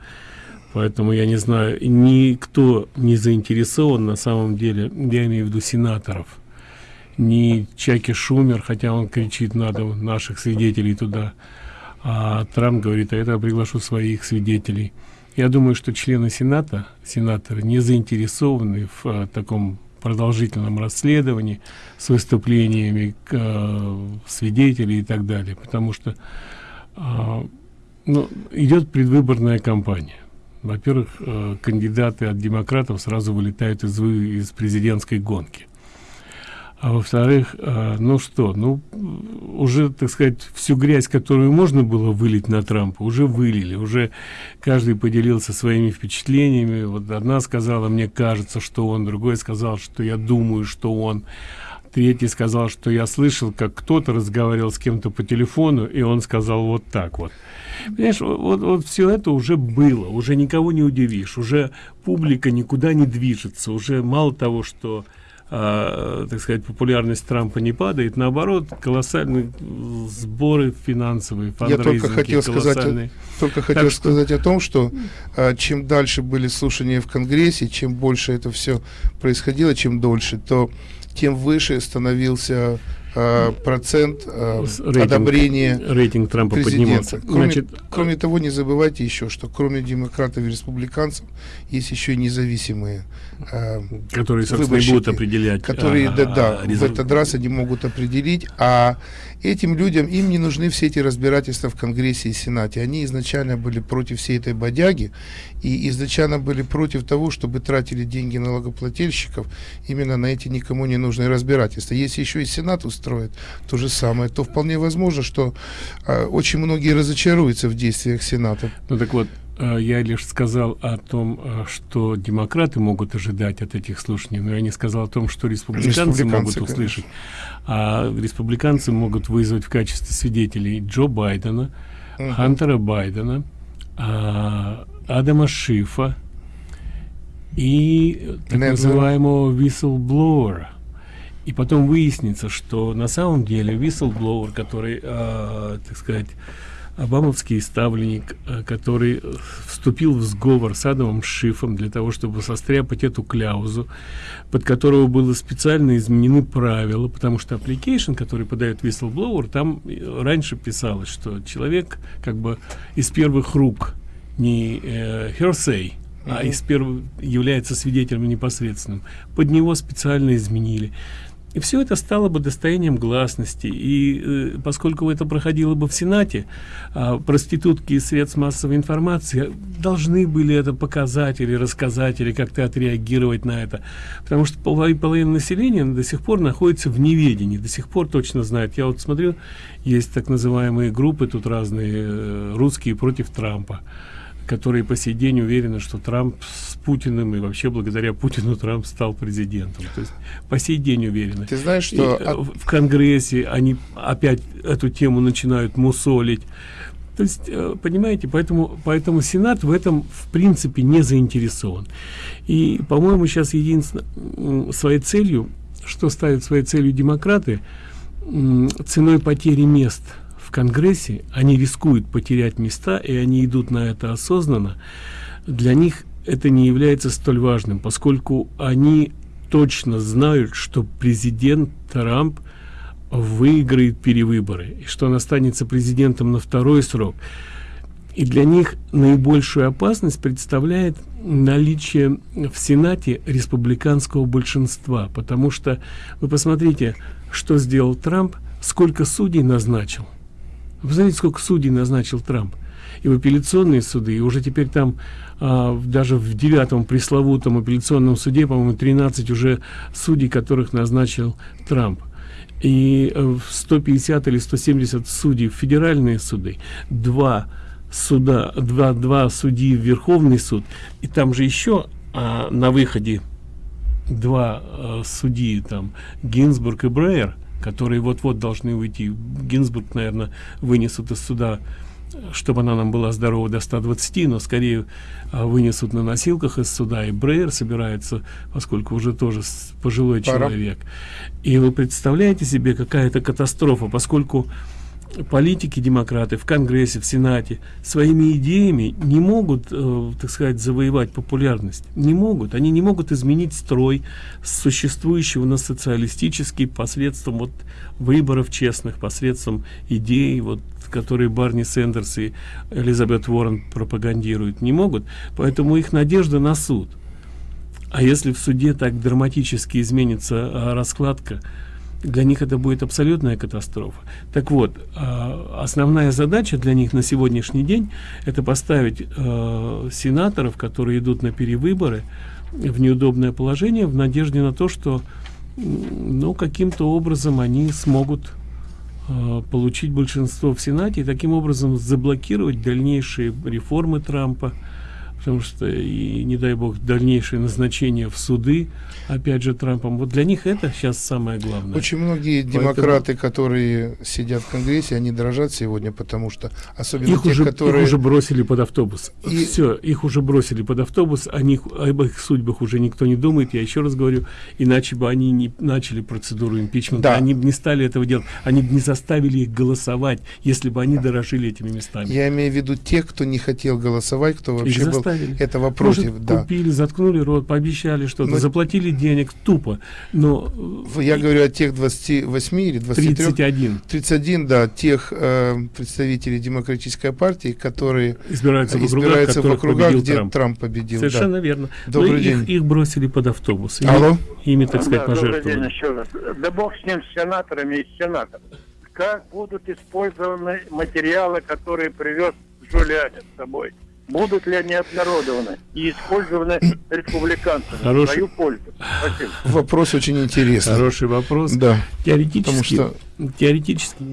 F: Поэтому я не знаю, никто не заинтересован на самом деле, я имею в виду сенаторов, ни Чаки Шумер, хотя он кричит, надо наших свидетелей туда, а Трамп говорит, а это приглашу своих свидетелей. Я думаю, что члены Сената, сенаторы, не заинтересованы в а, таком продолжительном расследовании с выступлениями а, свидетелей и так далее, потому что а, ну, идет предвыборная кампания. Во-первых, э, кандидаты от демократов сразу вылетают из, из президентской гонки. А во-вторых, э, ну что, ну уже, так сказать, всю грязь, которую можно было вылить на Трампа, уже вылили, уже каждый поделился своими впечатлениями. Вот одна сказала, мне кажется, что он, другой сказал, что я думаю, что он, третий сказал, что я слышал, как кто-то разговаривал с кем-то по телефону, и он сказал вот так вот. Понимаешь, вот, вот все это уже было, уже никого не удивишь, уже публика никуда не движется, уже мало того, что а, так сказать, популярность Трампа не падает, наоборот, колоссальные сборы финансовые,
G: Я только хотел сказать, о- только
F: Так
G: хотел
F: что-
G: сказать о том, что а, чем дальше были слушания в Конгрессе, чем больше это все происходило, чем дольше, то тем выше становился а, процент
F: С- рейтинг-
G: одобрения
F: рейтинг Трампа
G: президента. Кроме,
F: Значит,
G: кроме того, не забывайте еще, что кроме демократов и республиканцев есть еще и независимые а,
F: Которые, собственно, будут определять,
G: которые,
F: а,
G: да, да,
F: а,
G: в этот раз они могут определить, а этим людям, им не нужны все эти разбирательства в Конгрессе и Сенате. Они изначально были против всей этой бодяги и изначально были против того, чтобы тратили деньги налогоплательщиков именно на эти никому не нужные разбирательства. Если еще и Сенат устроит то же самое, то вполне возможно, что а, очень многие разочаруются в действиях Сената.
F: Ну так вот, э, я лишь сказал о том, э, что демократы могут ожидать от этих слушаний, но я не сказал о том, что республиканцы, могут
G: Республиканцы,
F: услышать. А республиканцы могут вызвать в качестве свидетелей Джо Байдена,
G: Мгм.
F: Хантера Байдена, а, Адама Шифа и э, так
G: Недера.
F: называемого whistleblower. И потом выяснится, что на самом деле whistleblower, который, э, так сказать, обамовский ставленник, э, который вступил в сговор с Адамом Шифом для того, чтобы состряпать эту кляузу, под которого было специально изменены правила, потому что application, который подает whistleblower, там э, раньше писалось, что человек как бы из первых рук, не э, hearsay, а из первых является свидетелем непосредственным. Под него специально изменили. И все это стало бы достоянием гласности. И э, поскольку это проходило бы в Сенате, э, проститутки и средств массовой информации должны были это показать или рассказать, или как-то отреагировать на это. Потому что половина, населения до сих пор находится в неведении, до сих пор точно знает. Я вот смотрю, есть так называемые группы, тут разные, э, русские против Трампа которые по сей день уверены, что Трамп с Путиным и вообще благодаря Путину Трамп стал президентом. То есть по сей день уверены.
G: Ты знаешь, что
F: и, от... в Конгрессе они опять эту тему начинают мусолить. То есть, э, понимаете, поэтому, поэтому Сенат в этом, в принципе, не заинтересован. И, по-моему, сейчас единственной своей целью, что ставят своей целью демократы, ценой потери мест – Конгрессе, они рискуют потерять места, и они идут на это осознанно, для них это не является столь важным, поскольку они точно знают, что президент Трамп выиграет перевыборы, и что он останется президентом на второй срок. И для них наибольшую опасность представляет наличие в Сенате республиканского большинства, потому что вы посмотрите, что сделал Трамп, сколько судей назначил. Вы знаете, сколько судей назначил Трамп? И в апелляционные суды, и уже теперь там а, даже в девятом пресловутом апелляционном суде, по-моему, 13 уже судей, которых назначил Трамп. И 150 э, или 170 судей в федеральные суды, два суда, два, два судьи в Верховный суд, и там же еще а, на выходе два а, судьи, там Гинзбург и Брейер, которые вот-вот должны уйти. Гинзбург, наверное, вынесут из суда, чтобы она нам была здорова до 120, но скорее а, вынесут на носилках из суда. И Брейер собирается, поскольку уже тоже пожилой Пора. человек. И вы представляете себе, какая это катастрофа, поскольку политики демократы в конгрессе в сенате своими идеями не могут э, так сказать завоевать популярность. Не могут. Они не могут изменить строй существующего на социалистический посредством вот выборов честных посредством идей вот которые Барни Сендерс и Элизабет Уоррен пропагандируют. Не могут. Поэтому их надежда на суд. А если в суде так драматически изменится а, раскладка для них это будет абсолютная катастрофа. Так вот, а, основная задача для них на сегодняшний день это поставить э, сенаторов, которые идут на перевыборы, в неудобное положение в надежде на то, что ну, каким-то образом они смогут э, получить большинство в Сенате и таким образом заблокировать дальнейшие реформы Трампа, потому что и не дай бог дальнейшее назначение в суды опять же трампом. Вот для них это сейчас самое главное.
G: Очень многие Поэтому... демократы которые сидят в конгрессе они дрожат сегодня потому что особенно
F: их
G: те
F: уже
G: которые
F: их уже бросили под автобус. И... все их уже бросили под автобус они об их судьбах уже никто не думает. Я еще раз говорю иначе бы они не начали процедуру импичмента. Да. они бы не стали этого делать. Они бы не заставили их голосовать если бы они дорожили этими местами.
G: Я имею в виду тех кто не хотел голосовать кто вообще был заставили. этого против.
F: Может, да. купили, заткнули рот, пообещали что-то, Но... заплатили денег тупо. Но
G: я говорю о тех 28 или 23
F: 31
G: 31 да тех э, представителей демократической партии которые
F: избираются,
G: избираются в округах, где
F: Трамп.
G: Трамп победил
F: совершенно да. верно
G: добрый Но
F: день их, их бросили под автобус
G: Алло.
F: ими, ими так сказать
H: да,
F: пожертвовали
H: день еще раз да бог с ним с сенаторами и сенаторами как будут использованы материалы которые привез Джулиани с собой будут ли они обнародованы и использованы республиканцами Хороший... в свою пользу?
G: Спасибо. Вопрос очень интересный.
F: Хороший вопрос.
G: Да.
F: Теоретически, что... теоретически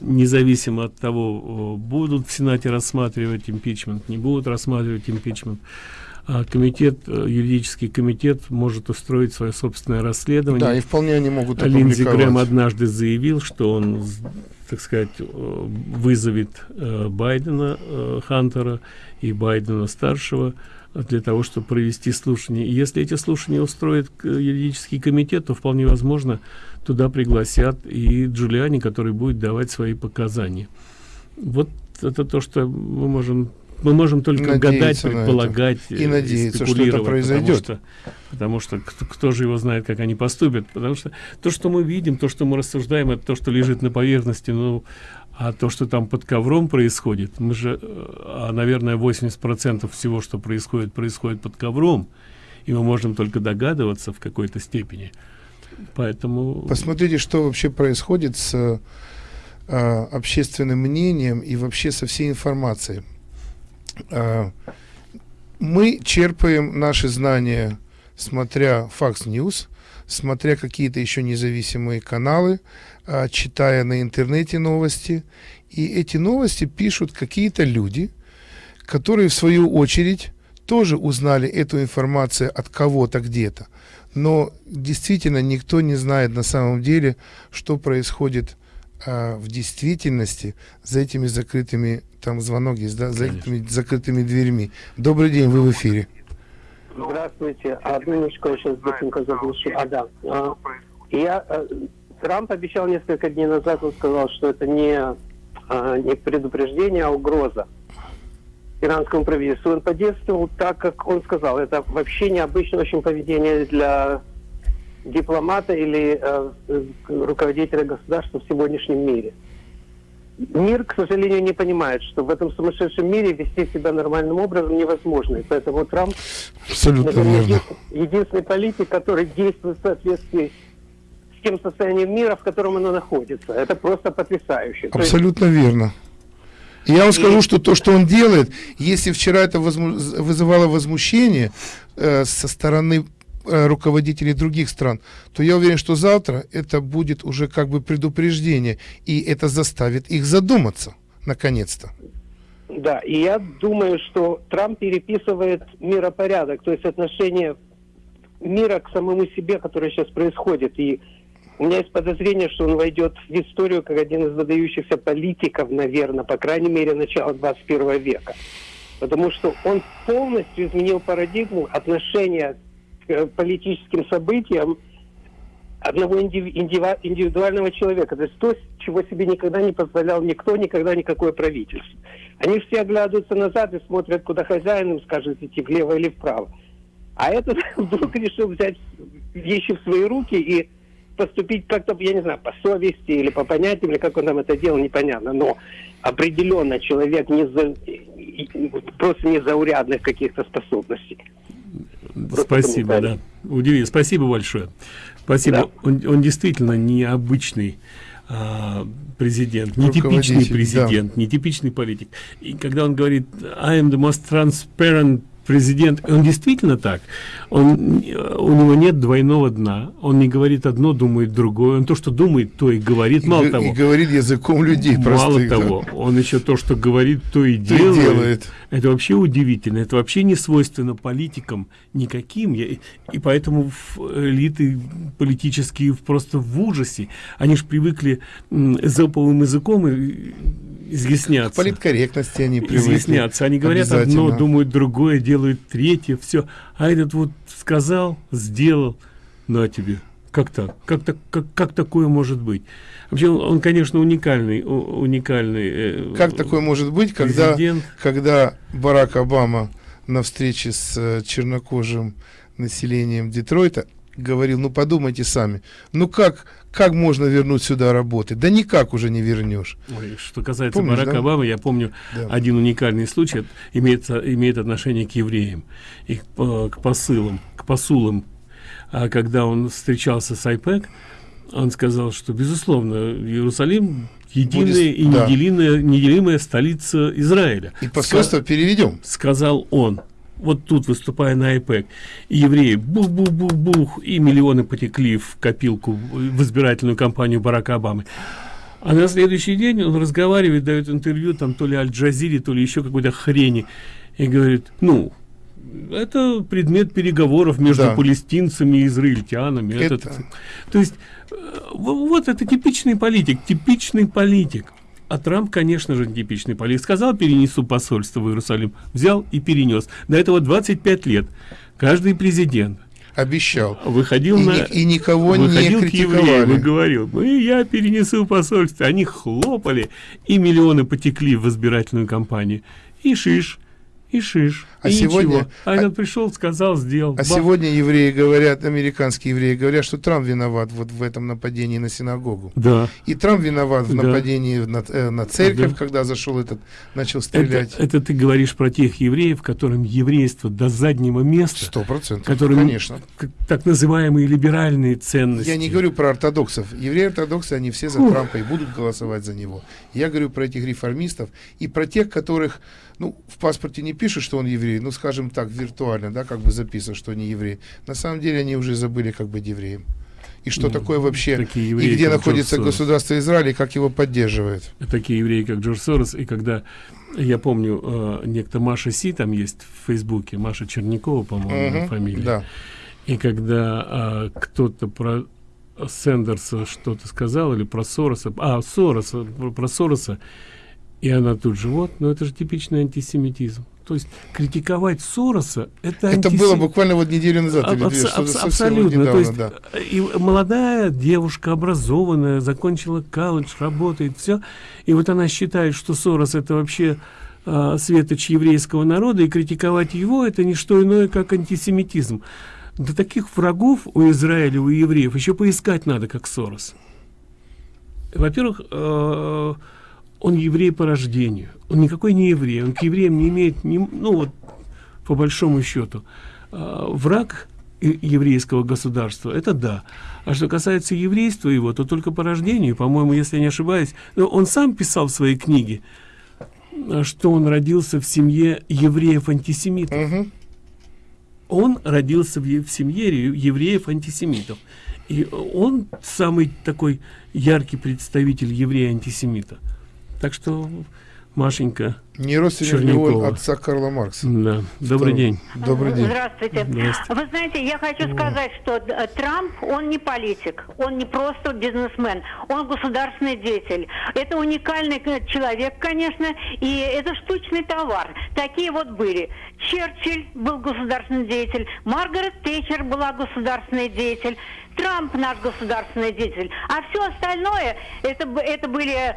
F: независимо от того, будут в Сенате рассматривать импичмент, не будут рассматривать импичмент, а комитет, э, юридический комитет может устроить свое собственное расследование.
G: Да, и вполне они могут
F: Линдзи Грэм однажды заявил, что он так сказать, э, вызовет э, Байдена, э, Хантера и Байдена старшего для того, чтобы провести слушание. И если эти слушания устроит юридический комитет, то вполне возможно туда пригласят и Джулиани, который будет давать свои показания. Вот это то что мы можем мы можем только гадать предполагать
G: и надеяться что это произойдет.
F: потому что, потому что кто, кто же его знает как они поступят потому что то что мы видим то что мы рассуждаем это то что лежит на поверхности ну а то что там под ковром происходит мы же а, наверное 80 процентов всего что происходит происходит под ковром и мы можем только догадываться в какой-то степени. Поэтому
G: посмотрите что вообще происходит с э, общественным мнением и вообще со всей информацией. э, мы черпаем наши знания смотря Fox News смотря какие-то еще независимые каналы э, читая на интернете новости. И эти новости пишут какие-то люди которые в свою очередь тоже узнали эту информацию от кого-то где-то. Но действительно никто не знает на самом деле что происходит а, в действительности за этими закрытыми там звонок есть да за этими закрытыми дверьми. Добрый день вы в эфире.
R: Здравствуйте. Одну минуточку я сейчас быстренько заглушу. А да. А, я а, Трамп обещал несколько дней назад он сказал что это не а, не предупреждение а угроза иранскому правительству. Он подействовал так, как он сказал. Это вообще необычное очень поведение для дипломата или э, руководителя государства в сегодняшнем мире. Мир, к сожалению, не понимает, что в этом сумасшедшем мире вести себя нормальным образом невозможно. И поэтому Трамп
G: Абсолютно наверное, верно.
R: единственный политик, который действует в соответствии с тем состоянием мира, в котором оно находится. Это просто потрясающе.
G: Абсолютно есть, верно. Я вам скажу, что то, что он делает, если вчера это возму вызывало возмущение э, со стороны э, руководителей других стран, то я уверен, что завтра это будет уже как бы предупреждение, и это заставит их задуматься, наконец-то.
R: Да, и я думаю, что Трамп переписывает миропорядок, то есть отношение мира к самому себе, которое сейчас происходит, и у меня есть подозрение, что он войдет в историю как один из выдающихся политиков, наверное, по крайней мере, начала 21 века. Потому что он полностью изменил парадигму отношения э, политическим событиям одного индивидуального человека. То есть то, чего себе никогда не позволял никто, никогда никакое правительство. Они все оглядываются назад и смотрят, куда хозяин им скажет идти, влево или вправо. А этот [LAUGHS] вдруг решил взять вещи в свои руки и поступить как-то, я не знаю, по совести или по понятиям, или как он там это делал, непонятно. Но определенно человек не за, просто незаурядных каких-то способностей.
F: Спасибо, да. Удиви, спасибо большое. Спасибо. Да. Он, он действительно необычный а, президент, нетипичный президент, да. нетипичный политик. И когда он говорит I am the most transparent президент, он действительно так, он, у него нет двойного дна, он не говорит одно, думает другое, он то, что думает, то и говорит, мало
G: и,
F: того.
G: И говорит языком людей
F: Мало простых, того, да. он еще то, что говорит, то и то делает. делает. Это вообще удивительно, это вообще не свойственно политикам никаким, Я, и поэтому элиты политические просто в ужасе, они же привыкли заповым языком и изъясняться. К
G: политкорректности они привыкли.
F: Изъясняться. Они говорят одно, думают другое, делают третье, все. А этот вот сказал, сделал, на тебе. Как так? Как, так как, как такое может быть? Вообще, он, он конечно, уникальный. уникальный
G: э, как такое может быть, когда, когда Барак Обама на встрече с э, чернокожим населением Детройта говорил, ну подумайте сами, ну как, как можно вернуть сюда работы? Да никак уже не вернешь.
F: Ой, что касается Помнишь, Барака да? Обамы, я помню да. один уникальный случай, имеет, имеет отношение к евреям и к, к посылам, к посулам. А когда он встречался с АйПЭК, он сказал, что, безусловно, Иерусалим единая Будет, и да. неделимая, неделимая столица Израиля.
G: И посольство Ска переведем.
F: Сказал он вот тут выступая на iPad, и евреи бух-бух-бух-бух, и миллионы потекли в копилку, в избирательную кампанию Барака Обамы. А на следующий день он разговаривает, дает интервью, там то ли Аль-Джазире, то ли еще какой-то хрени, и говорит, ну, это предмет переговоров между да. палестинцами и израильтянами. Это... Это... То есть, э, вот это типичный политик, типичный политик. А Трамп, конечно же, типичный политик. Сказал, перенесу посольство в Иерусалим. Взял и перенес. До этого 25 лет. Каждый президент
G: обещал.
F: Выходил
G: и,
F: на...
G: и никого
F: выходил
G: не
F: к евреям
G: критиковали.
F: и говорил, ну и я перенесу посольство. Они хлопали, и миллионы потекли в избирательную кампанию. И шиш, и шиш,
G: А
F: и
G: сегодня-
F: ничего. А этот пришел, сказал, сделал.
G: А
F: Бах.
G: сегодня евреи говорят, американские евреи говорят, что Трамп виноват вот в этом нападении на синагогу.
F: Да.
G: И Трамп виноват в
F: Да.
G: нападении на, э, на церковь,
F: Да.
G: когда зашел этот, начал
F: Это,
G: стрелять.
F: это ты говоришь про тех евреев, которым еврейство до заднего места.
G: Сто процентов,
F: Которым
G: конечно.
F: так называемые либеральные ценности.
G: Я не говорю про ортодоксов. Евреи-ортодоксы, они все за
F: Фух.
G: Трампа и будут голосовать за него. Я говорю про этих реформистов и про тех, которых, ну, в паспорте не пишут, что он еврей, ну, скажем так, виртуально, да, как бы записано, что они евреи. На самом деле они уже забыли, как быть евреем. И что
F: Ну,
G: такое вообще,
F: такие
G: и
F: евреи,
G: где
F: как
G: находится государство Израиль, и как его поддерживает.
F: такие евреи, как Джордж Сорос, и когда, я помню, э, некто Маша Си там есть в Фейсбуке, Маша Черникова, по-моему,
G: Мгм,
F: фамилия.
G: да.
F: И когда э, кто-то про Сендерса что-то сказал, или про Сороса, а, Сороса, про Сороса, и она тут же, вот, ну это же типичный антисемитизм. То есть критиковать Сороса это
G: Это
F: антисем-
G: было буквально вот неделю назад,
F: Аб-
G: или
F: абс- абс- абсолютно.
G: недавно,
F: То есть,
G: да.
F: э, и молодая девушка, образованная, закончила колледж, работает, все. И вот она считает, что Сорос это вообще э, светоч еврейского народа, и критиковать его это не что иное, как антисемитизм. Да таких врагов у Израиля, у евреев еще поискать надо, как Сорос. Во-первых, э, он еврей по рождению. Он никакой не еврей. Он к евреям не имеет, ни, ну вот, по большому счету. Э, враг еврейского государства, это да. А что касается еврейства его, то только по рождению, по-моему, если я не ошибаюсь, но он сам писал в своей книге, э, что он родился в семье евреев-антисемитов. Он родился в, в семье ре- евреев-антисемитов. И он самый такой яркий представитель еврея-антисемита. Так что, Машенька
G: Не родственник он отца Карла Маркса?
F: Да. Добрый день.
G: Добрый день.
I: Здравствуйте.
F: Здравствуйте.
I: Вы знаете, я хочу сказать, что э, Трамп, он не политик, он не просто бизнесмен, он государственный деятель. Это уникальный э, человек, конечно, и это штучный товар. Такие вот были. Черчилль был государственный деятель, Маргарет Тэтчер была государственный деятель, Трамп наш государственный деятель. А все остальное, это, это были э,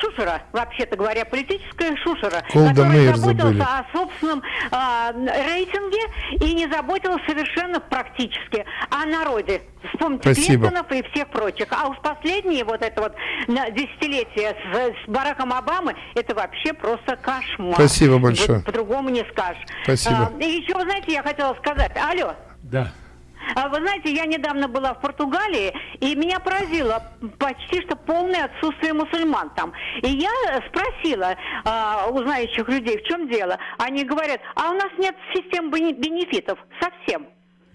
I: шушера, вообще-то говоря, политическая шушера,
G: Колда
I: которая
G: Мейер
I: заботился
G: забыли.
I: о собственном а, рейтинге и не заботился совершенно практически о народе. Вспомните
G: Спасибо.
I: Клинтонов и всех прочих. А уж последние вот это вот десятилетие с, с Бараком Обамы, это вообще просто кошмар.
G: Спасибо большое.
I: Вот по-другому не скажешь.
G: Спасибо.
I: А, и еще, вы знаете, я хотела сказать. Алло.
F: Да.
I: А Вы знаете, я недавно была в Португалии, и меня поразило почти что полное отсутствие мусульман там. И я спросила а, у знающих людей, в чем дело. Они говорят, а у нас нет систем бенефитов совсем.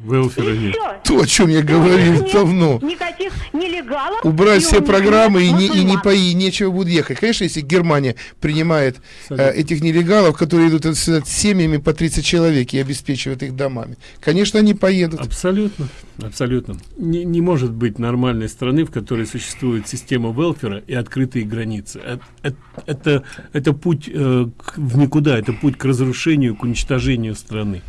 F: Велфера
I: И
F: нет.
G: То, о чем я говорил давно.
I: Никаких нелегалов.
G: Убрать
I: и
G: все программы и
I: нет
G: не, и не пои, нечего будет ехать. Конечно, если Германия принимает э, этих нелегалов, которые идут с, с семьями по 30 человек и обеспечивают их домами, конечно, они поедут.
F: Абсолютно, абсолютно. Не, не может быть нормальной страны, в которой существует система велфера и открытые границы. Э- э- Это, это путь э, к- в никуда, это путь к разрушению, к уничтожению страны.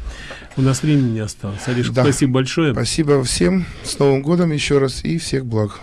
F: У нас времени не осталось. Алиш,
G: Да.
F: спасибо большое.
G: Спасибо всем. С Новым годом еще раз и всех благ.